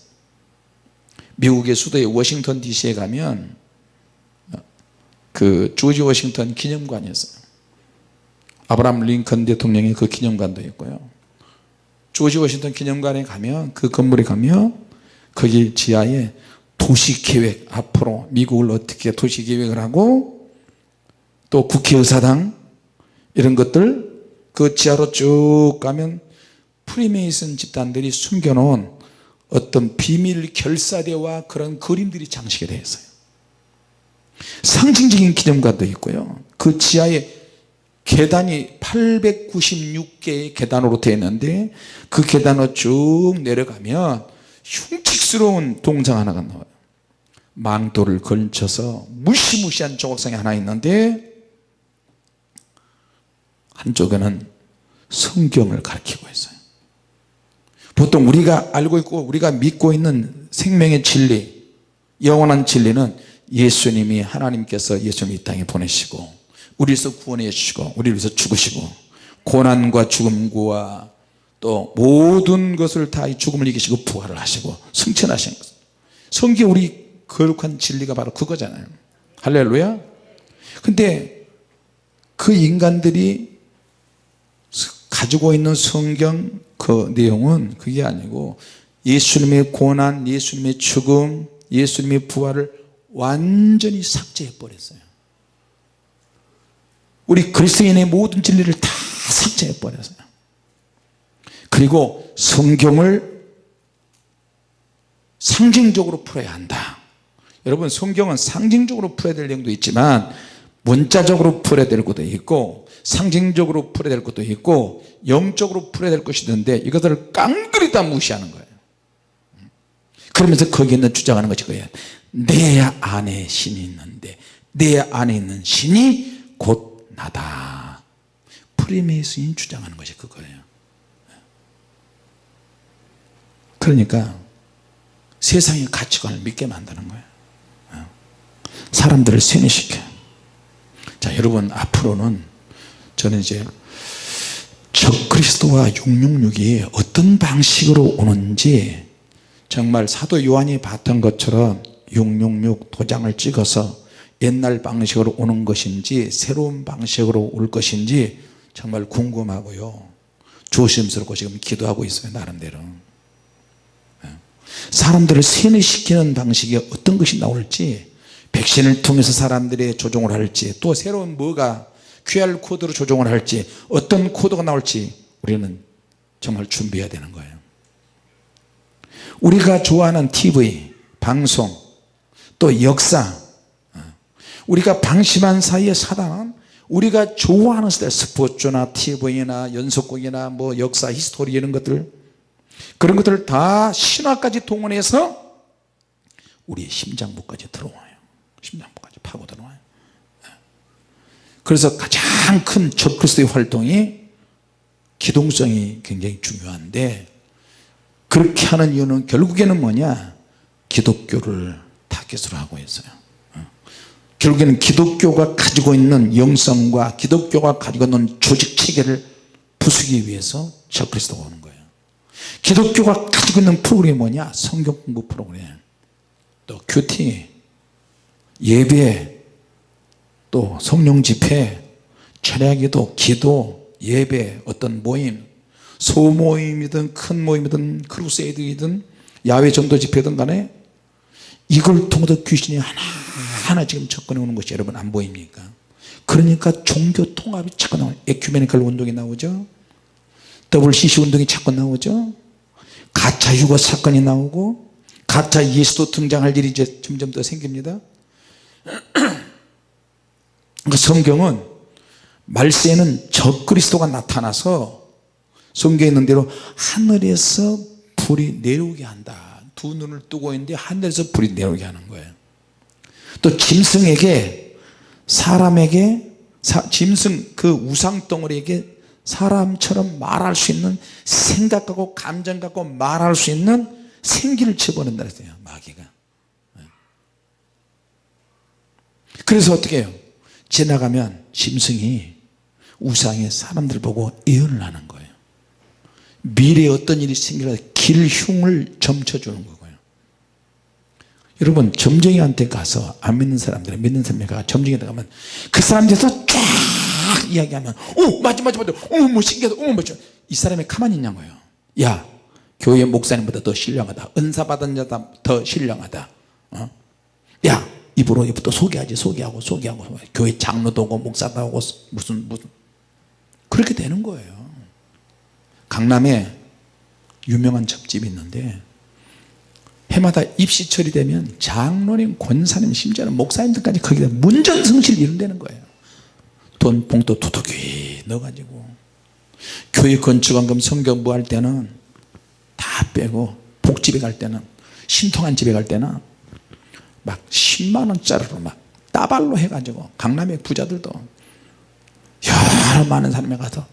미국의 수도의 워싱턴 DC에 가면 그 조지 워싱턴 기념관이 있어요. 아브라함 링컨 대통령의 그 기념관도 있고요 조지 워싱턴 기념관에 가면 그 건물에 가면 거기 지하에 도시계획 앞으로 미국을 어떻게 도시계획을 하고 또 국회의사당 이런 것들 그 지하로 쭉 가면 프리메이슨 집단들이 숨겨놓은 어떤 비밀 결사대와 그런 그림들이 장식이 되어 있어요. 상징적인 기념관도 있고요. 그 지하에 계단이 896개의 계단으로 되어 있는데 그 계단을 쭉 내려가면 흉측스러운 동상 하나가 나와요. 망토를 걸쳐서 무시무시한 조각상이 하나 있는데 한쪽에는 성경을 가리키고 있어요. 보통 우리가 알고 있고 우리가 믿고 있는 생명의 진리 영원한 진리는 예수님이 하나님께서 예수님 이 땅에 보내시고 우리에서 구원해 주시고 우리를 위해서 죽으시고 고난과 죽음과 또 모든 것을 다 죽음을 이기시고 부활을 하시고 승천하신 것. 성경 우리 거룩한 진리가 바로 그거잖아요. 할렐루야. 근데 그 인간들이 가지고 있는 성경 그 내용은 그게 아니고 예수님의 고난 예수님의 죽음 예수님의 부활을 완전히 삭제해 버렸어요 우리 그리스도인의 모든 진리를 다 삭제해 버렸어요. 그리고 성경을 상징적으로 풀어야 한다. 여러분 성경은 상징적으로 풀어야 될 내용도 있지만 문자적으로 풀어야 될 것도 있고 상징적으로 풀어야 될 것도 있고 영적으로 풀어야 될 것이 있는데 이것들을 깡그리 다 무시하는 거예요. 그러면서 거기에 있는 주장하는 것이 그거예요. 내 안에 신이 있는데 내 안에 있는 신이 곧 나다. 프리메이슨이 주장하는 것이 그거예요. 그러니까 세상의 가치관을 믿게 만드는 거예요. 사람들을 세뇌시켜. 자 여러분 앞으로는 저는 이제 적그리스도와 666이 어떤 방식으로 오는지 정말 사도 요한이 봤던 것처럼 666 도장을 찍어서 옛날 방식으로 오는 것인지 새로운 방식으로 올 것인지 정말 궁금하고요. 조심스럽고 지금 기도하고 있어요 나름대로. 예. 사람들을 세뇌시키는 방식이 어떤 것이 나올지 백신을 통해서 사람들이 조종을 할지 또 새로운 뭐가 QR코드로 조종을 할지 어떤 코드가 나올지 우리는 정말 준비해야 되는 거예요. 우리가 좋아하는 TV, 방송 또 역사 우리가 방심한 사이에 사단은 우리가 좋아하는 스타일 스포츠나 TV나 연속극이나 뭐 역사 history 이런 것들 그런 것들을 다 신화까지 동원해서 우리의 심장부까지 들어와요. 심장부까지 파고 들어와요. 그래서 가장 큰 적그리스도의 활동이 기동성이 굉장히 중요한데 그렇게 하는 이유는 결국에는 뭐냐? 기독교를 타겟으로 하고 있어요 결국에는 기독교가 가지고 있는 영성과 기독교가 가지고 있는 조직 체계를 부수기 위해서 적그리스도가 오는 거예요. 기독교가 가지고 있는 프로그램이 뭐냐? 성경 공부 프로그램. 또 QT. 예배. 또 성령 집회. 철야기도 기도 예배 어떤 모임. 소모임이든 큰 모임이든 crusade이든 야외 전도 집회든 간에 이걸 통해서 귀신이 하나 하나 지금 접근해 오는 것이 여러분 안 보입니까? 그러니까 종교 통합이 자꾸 나와요. 에큐메니컬 운동이 나오죠? WCC 운동이 자꾸 나오죠? 가짜 유거 사건이 나오고 가짜 예수도 등장할 일이 이제 점점 더 생깁니다. [CLEARS THROAT] 그 성경은 말세에는 적그리스도가 나타나서 성경에 있는 대로 하늘에서 불이 내려오게 한다. 두 눈을 뜨고 있는데 하늘에서 불이 내려오게 하는 거예요 또 짐승에게 사람에게 사, 짐승 그 우상덩어리에게 사람처럼 말할 수 있는 생각 갖고 감정 갖고 말할 수 있는 생기를 집어넣는다 그랬어요 마귀가. 네. 그래서 어떻게 해요? 지나가면 짐승이 우상의 사람들 보고 예언을 하는 거예요. 미래에 어떤 일이 생기라 길 흉을 점쳐주는 거고요 여러분 점쟁이한테 가서 안 믿는 사람들 믿는 사람에 가 점쟁이한테 가면 그 사람들에서 쫙 이야기하면 오 맞지 맞지 맞지 어머 뭐 신기하다. 어머 맞지 이 사람이 가만히 있냐고요. 야 교회 목사님보다 더 신령하다. 은사 받은 자다 더 신령하다. 어? 야 입으로 입부터 소개하지 소개하고 소개하고. 교회 장로도 오고 목사도 오고 무슨 무슨. 그렇게 되는 거예요. 강남에 유명한 첩집이 있는데 해마다 입시철이 되면 장로님 권사님 심지어는 목사님들까지 거기다 문전성시를 이룬다는 거예요 돈 봉투 두둑이 넣어가지고 교회 건축원금 성경부 할 때는 다 빼고 복집에 갈 때는 신통한 집에 갈 때는 막 10만원짜리로 막 따발로 해가지고 강남의 부자들도 여러 많은 사람이 가서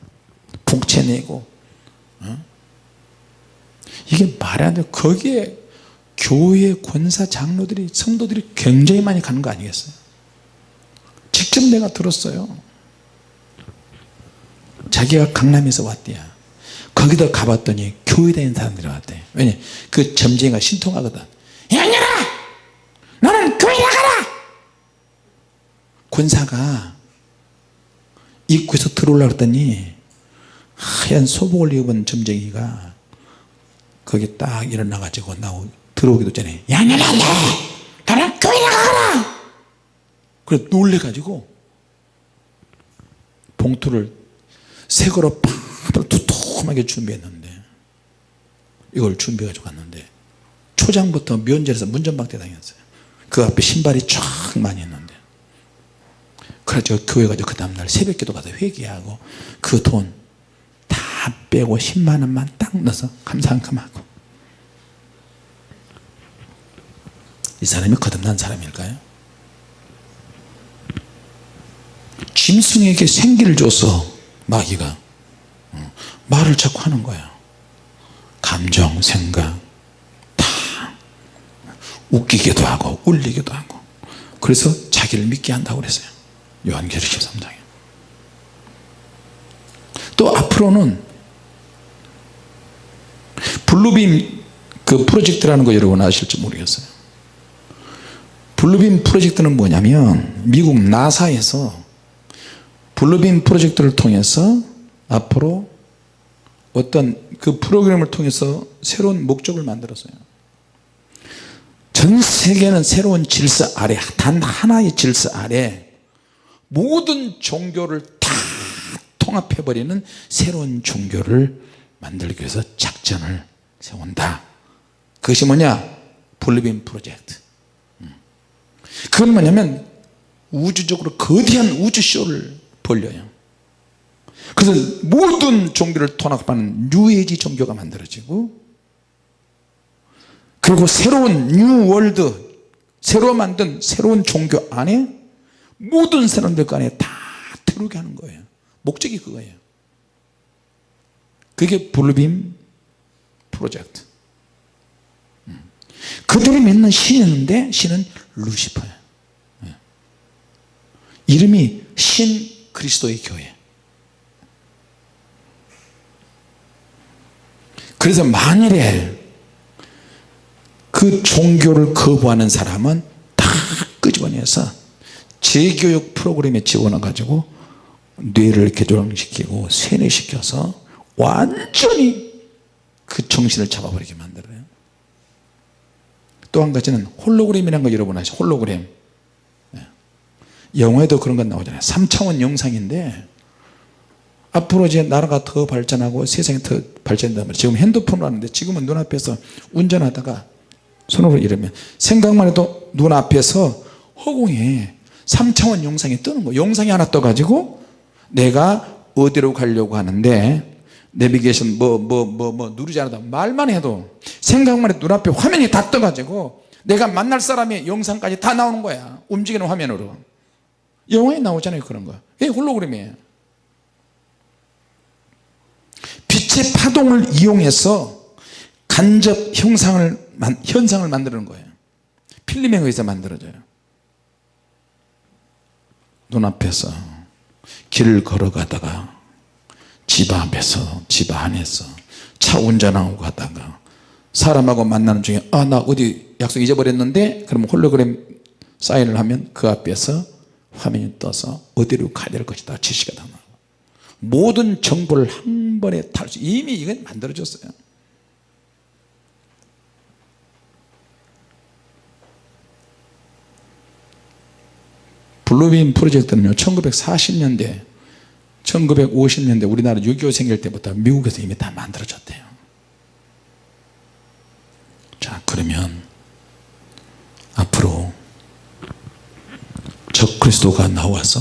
복채 내고 어? 이게 말이 안 돼 거기에 교회 권사 장로들이 성도들이 굉장히 많이 가는 거 아니겠어요? 직접 내가 들었어요. 자기가 강남에서 왔대요. 거기다 가봤더니 교회 다니는 사람들이 왔대. 왜냐 그 점쟁이가 신통하거든 양년아! 너는 교회 나가라! 권사가 입구에서 들어오려고 했더니 하얀 소복을 입은 점쟁이가 거기 딱 일어나 가지고 나오 들어오기도 전에 양년아 너는 교회 나가라! 그래 놀래 가지고 봉투를 새 거로 팍 두툼하게 준비했는데 이걸 준비해 가지고 갔는데 초장부터 면제에서 문전박대 당했어요. 그 앞에 신발이 쫙 많이 있는데. 그래서 교회 가지고 그 다음날 새벽기도 가서 회개하고 그 돈 다 빼고 10만원만 딱 넣어서 감사한감하고 이 사람이 거듭난 사람일까요? 짐승에게 생기를 줘서 마귀가 어, 말을 자꾸 하는 거야 감정 생각 다 웃기기도 하고 울리기도 하고. 그래서 자기를 믿게 한다고 그랬어요. 요한계시 13장에. 또 앞으로는 Blue Beam 그 프로젝트라는 거 여러분 아실지 모르겠어요 Blue Beam 프로젝트는 뭐냐면 미국 나사에서 Blue Beam 프로젝트를 통해서 앞으로 어떤 그 프로그램을 통해서 새로운 목적을 만들었어요. 전 세계는 새로운 질서 아래 단 하나의 질서 아래 모든 종교를 다 통합해 버리는 새로운 종교를 만들기 위해서 작전을 세운다. 그것이 뭐냐? Blue Beam 프로젝트. 음. 그건 뭐냐면 우주적으로 거대한 우주쇼를 벌려요. 그래서 모든 종교를 통합하는 뉴에이지 종교가 만들어지고 그리고 새로운 new world 새로 만든 새로운 종교 안에 모든 사람들 간에 다 들어오게 하는 거예요. 목적이 그거예요. 그게 블루빔 프로젝트. 음. 그들이 믿는 신이 있는데 신은 루시퍼예요 예. 이름이 신 그리스도의 교회 그래서 만일에 그 종교를 거부하는 사람은 다 끄집어내서 재교육 프로그램에 집어넣어 가지고 뇌를 개조시키고 세뇌시켜서 완전히 그 정신을 잡아버리게 만들어요 또 한 가지는 홀로그램이라는 거 여러분 아시죠? 홀로그램. 예. 영화에도 그런 건 나오잖아요. 3차원 영상인데 앞으로 이제 나라가 더 발전하고 세상이 더 말이에요. 지금 핸드폰으로 하는데 지금은 눈앞에서 운전하다가 손으로 이러면 생각만 해도 눈앞에서 허공에 3차원 영상이 뜨는 거예요. 영상이 하나 떠 가지고 내가 어디로 가려고 하는데 내비게이션 뭐 뭐 뭐 뭐 누르지 않아도 말만 해도 생각만 해도 눈앞에 화면이 다 떠가지고 내가 만날 사람의 영상까지 다 나오는 거야. 움직이는 화면으로. 영화에 나오잖아요 그런 거. 이게 홀로그램이에요. 빛의 파동을 이용해서 간접 형상을 현상을 만드는 거예요. 필름에 의해서 만들어져요. 눈앞에서 길을 걸어가다가 집 앞에서 집 안에서 차 운전하고 가다가 사람하고 만나는 중에 아 나 어디 약속 잊어버렸는데? 그러면 홀로그램 사인을 하면 그 앞에서 화면이 떠서 어디로 가야 될 것이다 지시가 다 나와 모든 정보를 한 번에 탈수 이미 이건 만들어졌어요. 블루빔 프로젝트는요 1940년대 1950년대 우리나라 6.25 생길 때부터 미국에서 이미 다 만들어졌대요. 자 그러면 앞으로 적그리스도가 나와서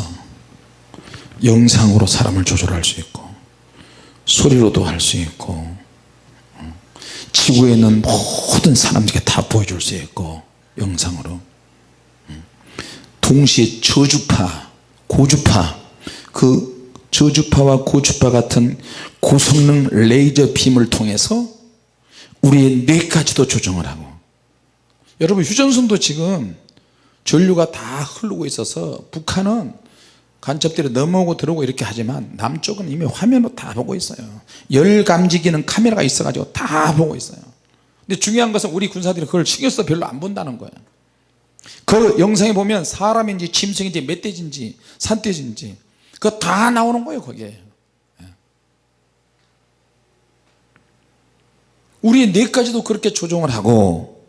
영상으로 사람을 조절할 수 있고 소리로도 할 수 있고 어, 지구에 있는 모든 사람들에게 다 보여줄 수 있고 영상으로. 음, 동시에 저주파 고주파 그 저주파와 고주파 같은 고성능 레이저 빔을 통해서 우리의 뇌까지도 조정을 하고. 여러분 휴전선도 지금 전류가 다 흐르고 있어서 북한은 간첩들이 넘어오고 들어오고 이렇게 하지만 남쪽은 이미 화면으로 다 보고 있어요. 열 감지기는 카메라가 있어 가지고 다 보고 있어요. 근데 중요한 것은 우리 군사들이 그걸 신경 써 별로 안 본다는 거예요. 그 영상에 보면 사람인지 짐승인지 멧돼지인지 산돼지인지 그거 다 나오는 거예요 거기에. 예. 우리의 뇌까지도 그렇게 조종을 하고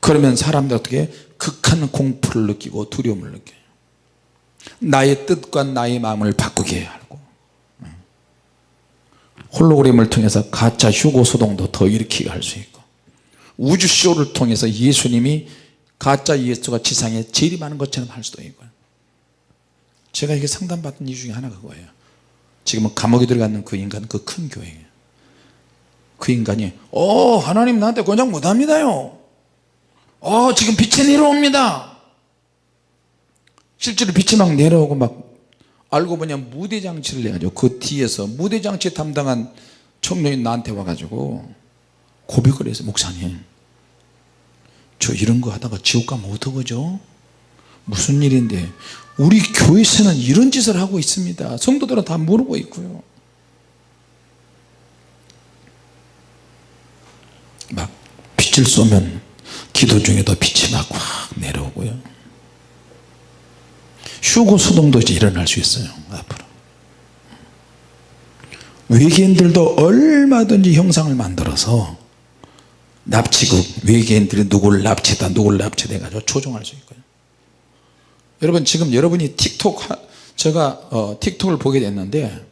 그러면 사람들 어떻게 극한 공포를 느끼고 두려움을 느껴요. 나의 뜻과 나의 마음을 바꾸게 하고. 홀로그램을 통해서 가짜 휴고 소동도 더 일으키게 할 수 있고. 우주쇼를 통해서 예수님이 가짜 예수가 지상에 재림하는 것처럼 할 수도 있고 제가 이게 상담받은 이유 중에 하나가 그거예요. 지금은 감옥에 들어가는 그 인간 그큰 교회예요. 그 인간이 어 하나님 나한테 권장 못합니다요. 어 지금 빛이 내려옵니다. 실제로 빛이 막 내려오고 막 알고 보냐 무대장치를 해가지고 그 뒤에서 무대장치 담당한 청년이 나한테 와가지고 고백을 해서 목사님 저 이런 거 하다가 지옥 가면 어떡하죠? 무슨 일인데 우리 교회에서는 이런 짓을 하고 있습니다. 성도들은 다 모르고 있고요. 막 빛을 쏘면 기도 중에도 빛이 막 확 내려오고요. 휴고 소동도 이제 일어날 수 있어요 앞으로. 외계인들도 얼마든지 형상을 만들어서 납치국 외계인들이 누구를 납치다 누구를 납치돼 가지고 조종할 수 있고요 여러분 지금 여러분이 틱톡 제가 어, 틱톡을 보게 됐는데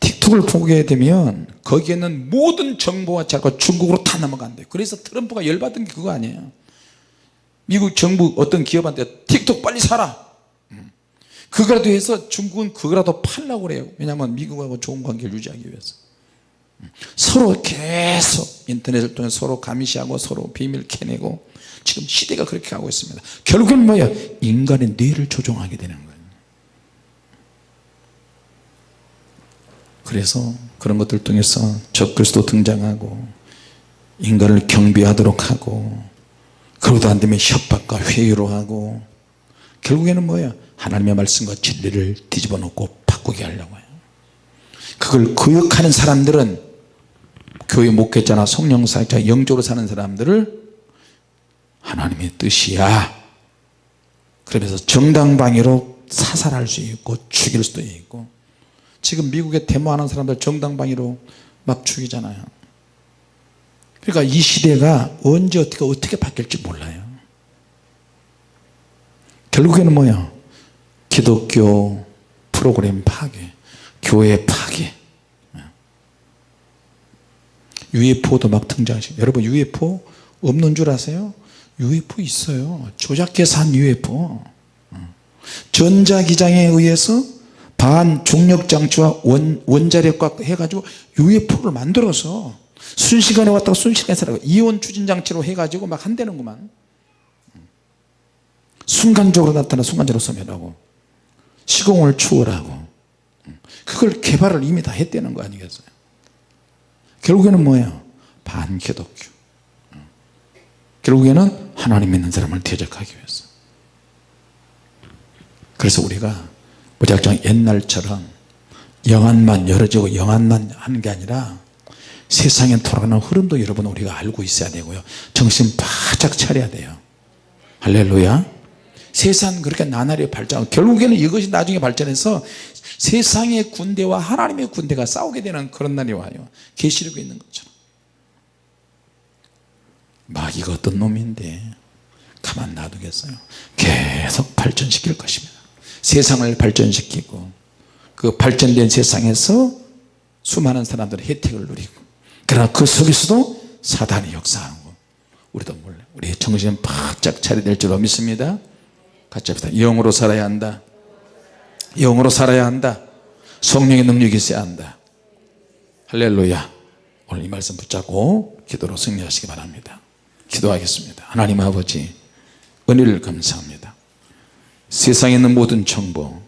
틱톡을 보게 되면 거기에 는 모든 정보가 자꾸 중국으로 다 넘어간대요 그래서 트럼프가 열받은 게 그거 아니에요. 미국 정부 어떤 기업한테 틱톡 빨리 사라. 음. 그거라도 해서 중국은 그거라도 팔라고 그래요. 왜냐하면 미국하고 좋은 관계를 유지하기 위해서. 음. 서로 계속 인터넷을 통해 서로 감시하고 서로 비밀 캐내고 지금 시대가 그렇게 가고 있습니다. 결국은 뭐야? 인간의 뇌를 조종하게 되는 거예요. 그래서 그런 것들 통해서 적그리스도 등장하고 인간을 경비하도록 하고 그러도 안되면 협박과 회유로 하고 결국에는 뭐야? 하나님의 말씀과 진리를 뒤집어 놓고 바꾸게 하려고 해요. 그걸 거역하는 사람들은 교회 목회자나 성령사자 영적으로 사는 사람들을 하나님의 뜻이야. 그러면서 정당방위로 사살할 수 있고 죽일 수도 있고 지금 미국에 데모하는 사람들 정당방위로 막 죽이잖아요. 그러니까 이 시대가 언제 어떻게 어떻게 바뀔지 몰라요. 결국에는 뭐야 기독교 프로그램 파괴 교회 파괴. UFO도 막 등장하시고 여러분 UFO 없는 줄 아세요? UFO 있어요. 조작해서 한 UFO 전자기장에 의해서 반 중력장치와 원, 원자력과 해가지고 UFO를 만들어서 순식간에 왔다가 순식간에 살아가. 이온 추진장치로 해가지고 막 한다는구만. 순간적으로 나타나 순간적으로 소멸하고 시공을 추월하고. 그걸 개발을 이미 다 했다는 거 아니겠어요? 결국에는 뭐예요? 반기독교 결국에는 하나님 믿는 사람을 대적하기 위해서. 그래서 우리가 무작정 옛날처럼 영안만 열어지고 영안만 하는 게 아니라 세상에 돌아가는 흐름도 여러분 우리가 알고 있어야 되고요. 정신 바짝 차려야 돼요. 할렐루야. 세상 그렇게 나날이 발전 결국에는 이것이 나중에 발전해서 세상의 군대와 하나님의 군대가 싸우게 되는 그런 날이 와요. 계시록에 있는 것처럼 마귀가 어떤 놈인데 가만 놔두겠어요. 계속 발전시킬 것입니다. 세상을 발전시키고 그 발전된 세상에서 수많은 사람들의 혜택을 누리고 그러나 그 속에서도 사단이 역사하고 우리도 몰래 우리 정신 바짝 차려야 될 줄로 믿습니다. 같이 합시다. 영으로 살아야 한다. 영으로 살아야 한다. 성령의 능력이 있어야 한다. 할렐루야. 오늘 이 말씀 붙잡고 기도로 승리하시기 바랍니다 기도하겠습니다. 하나님 아버지 은혜를 감사합니다. 세상에 있는 모든 정보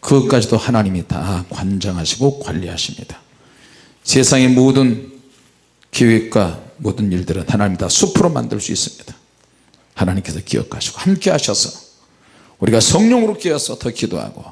그것까지도 하나님이 다 관장하시고 관리하십니다. 세상의 모든 계획과 모든 일들은 하나님이 다 숲으로 만들 수 있습니다. 하나님께서 기억하시고 함께 하셔서 우리가 성령으로 깨어서 더 기도하고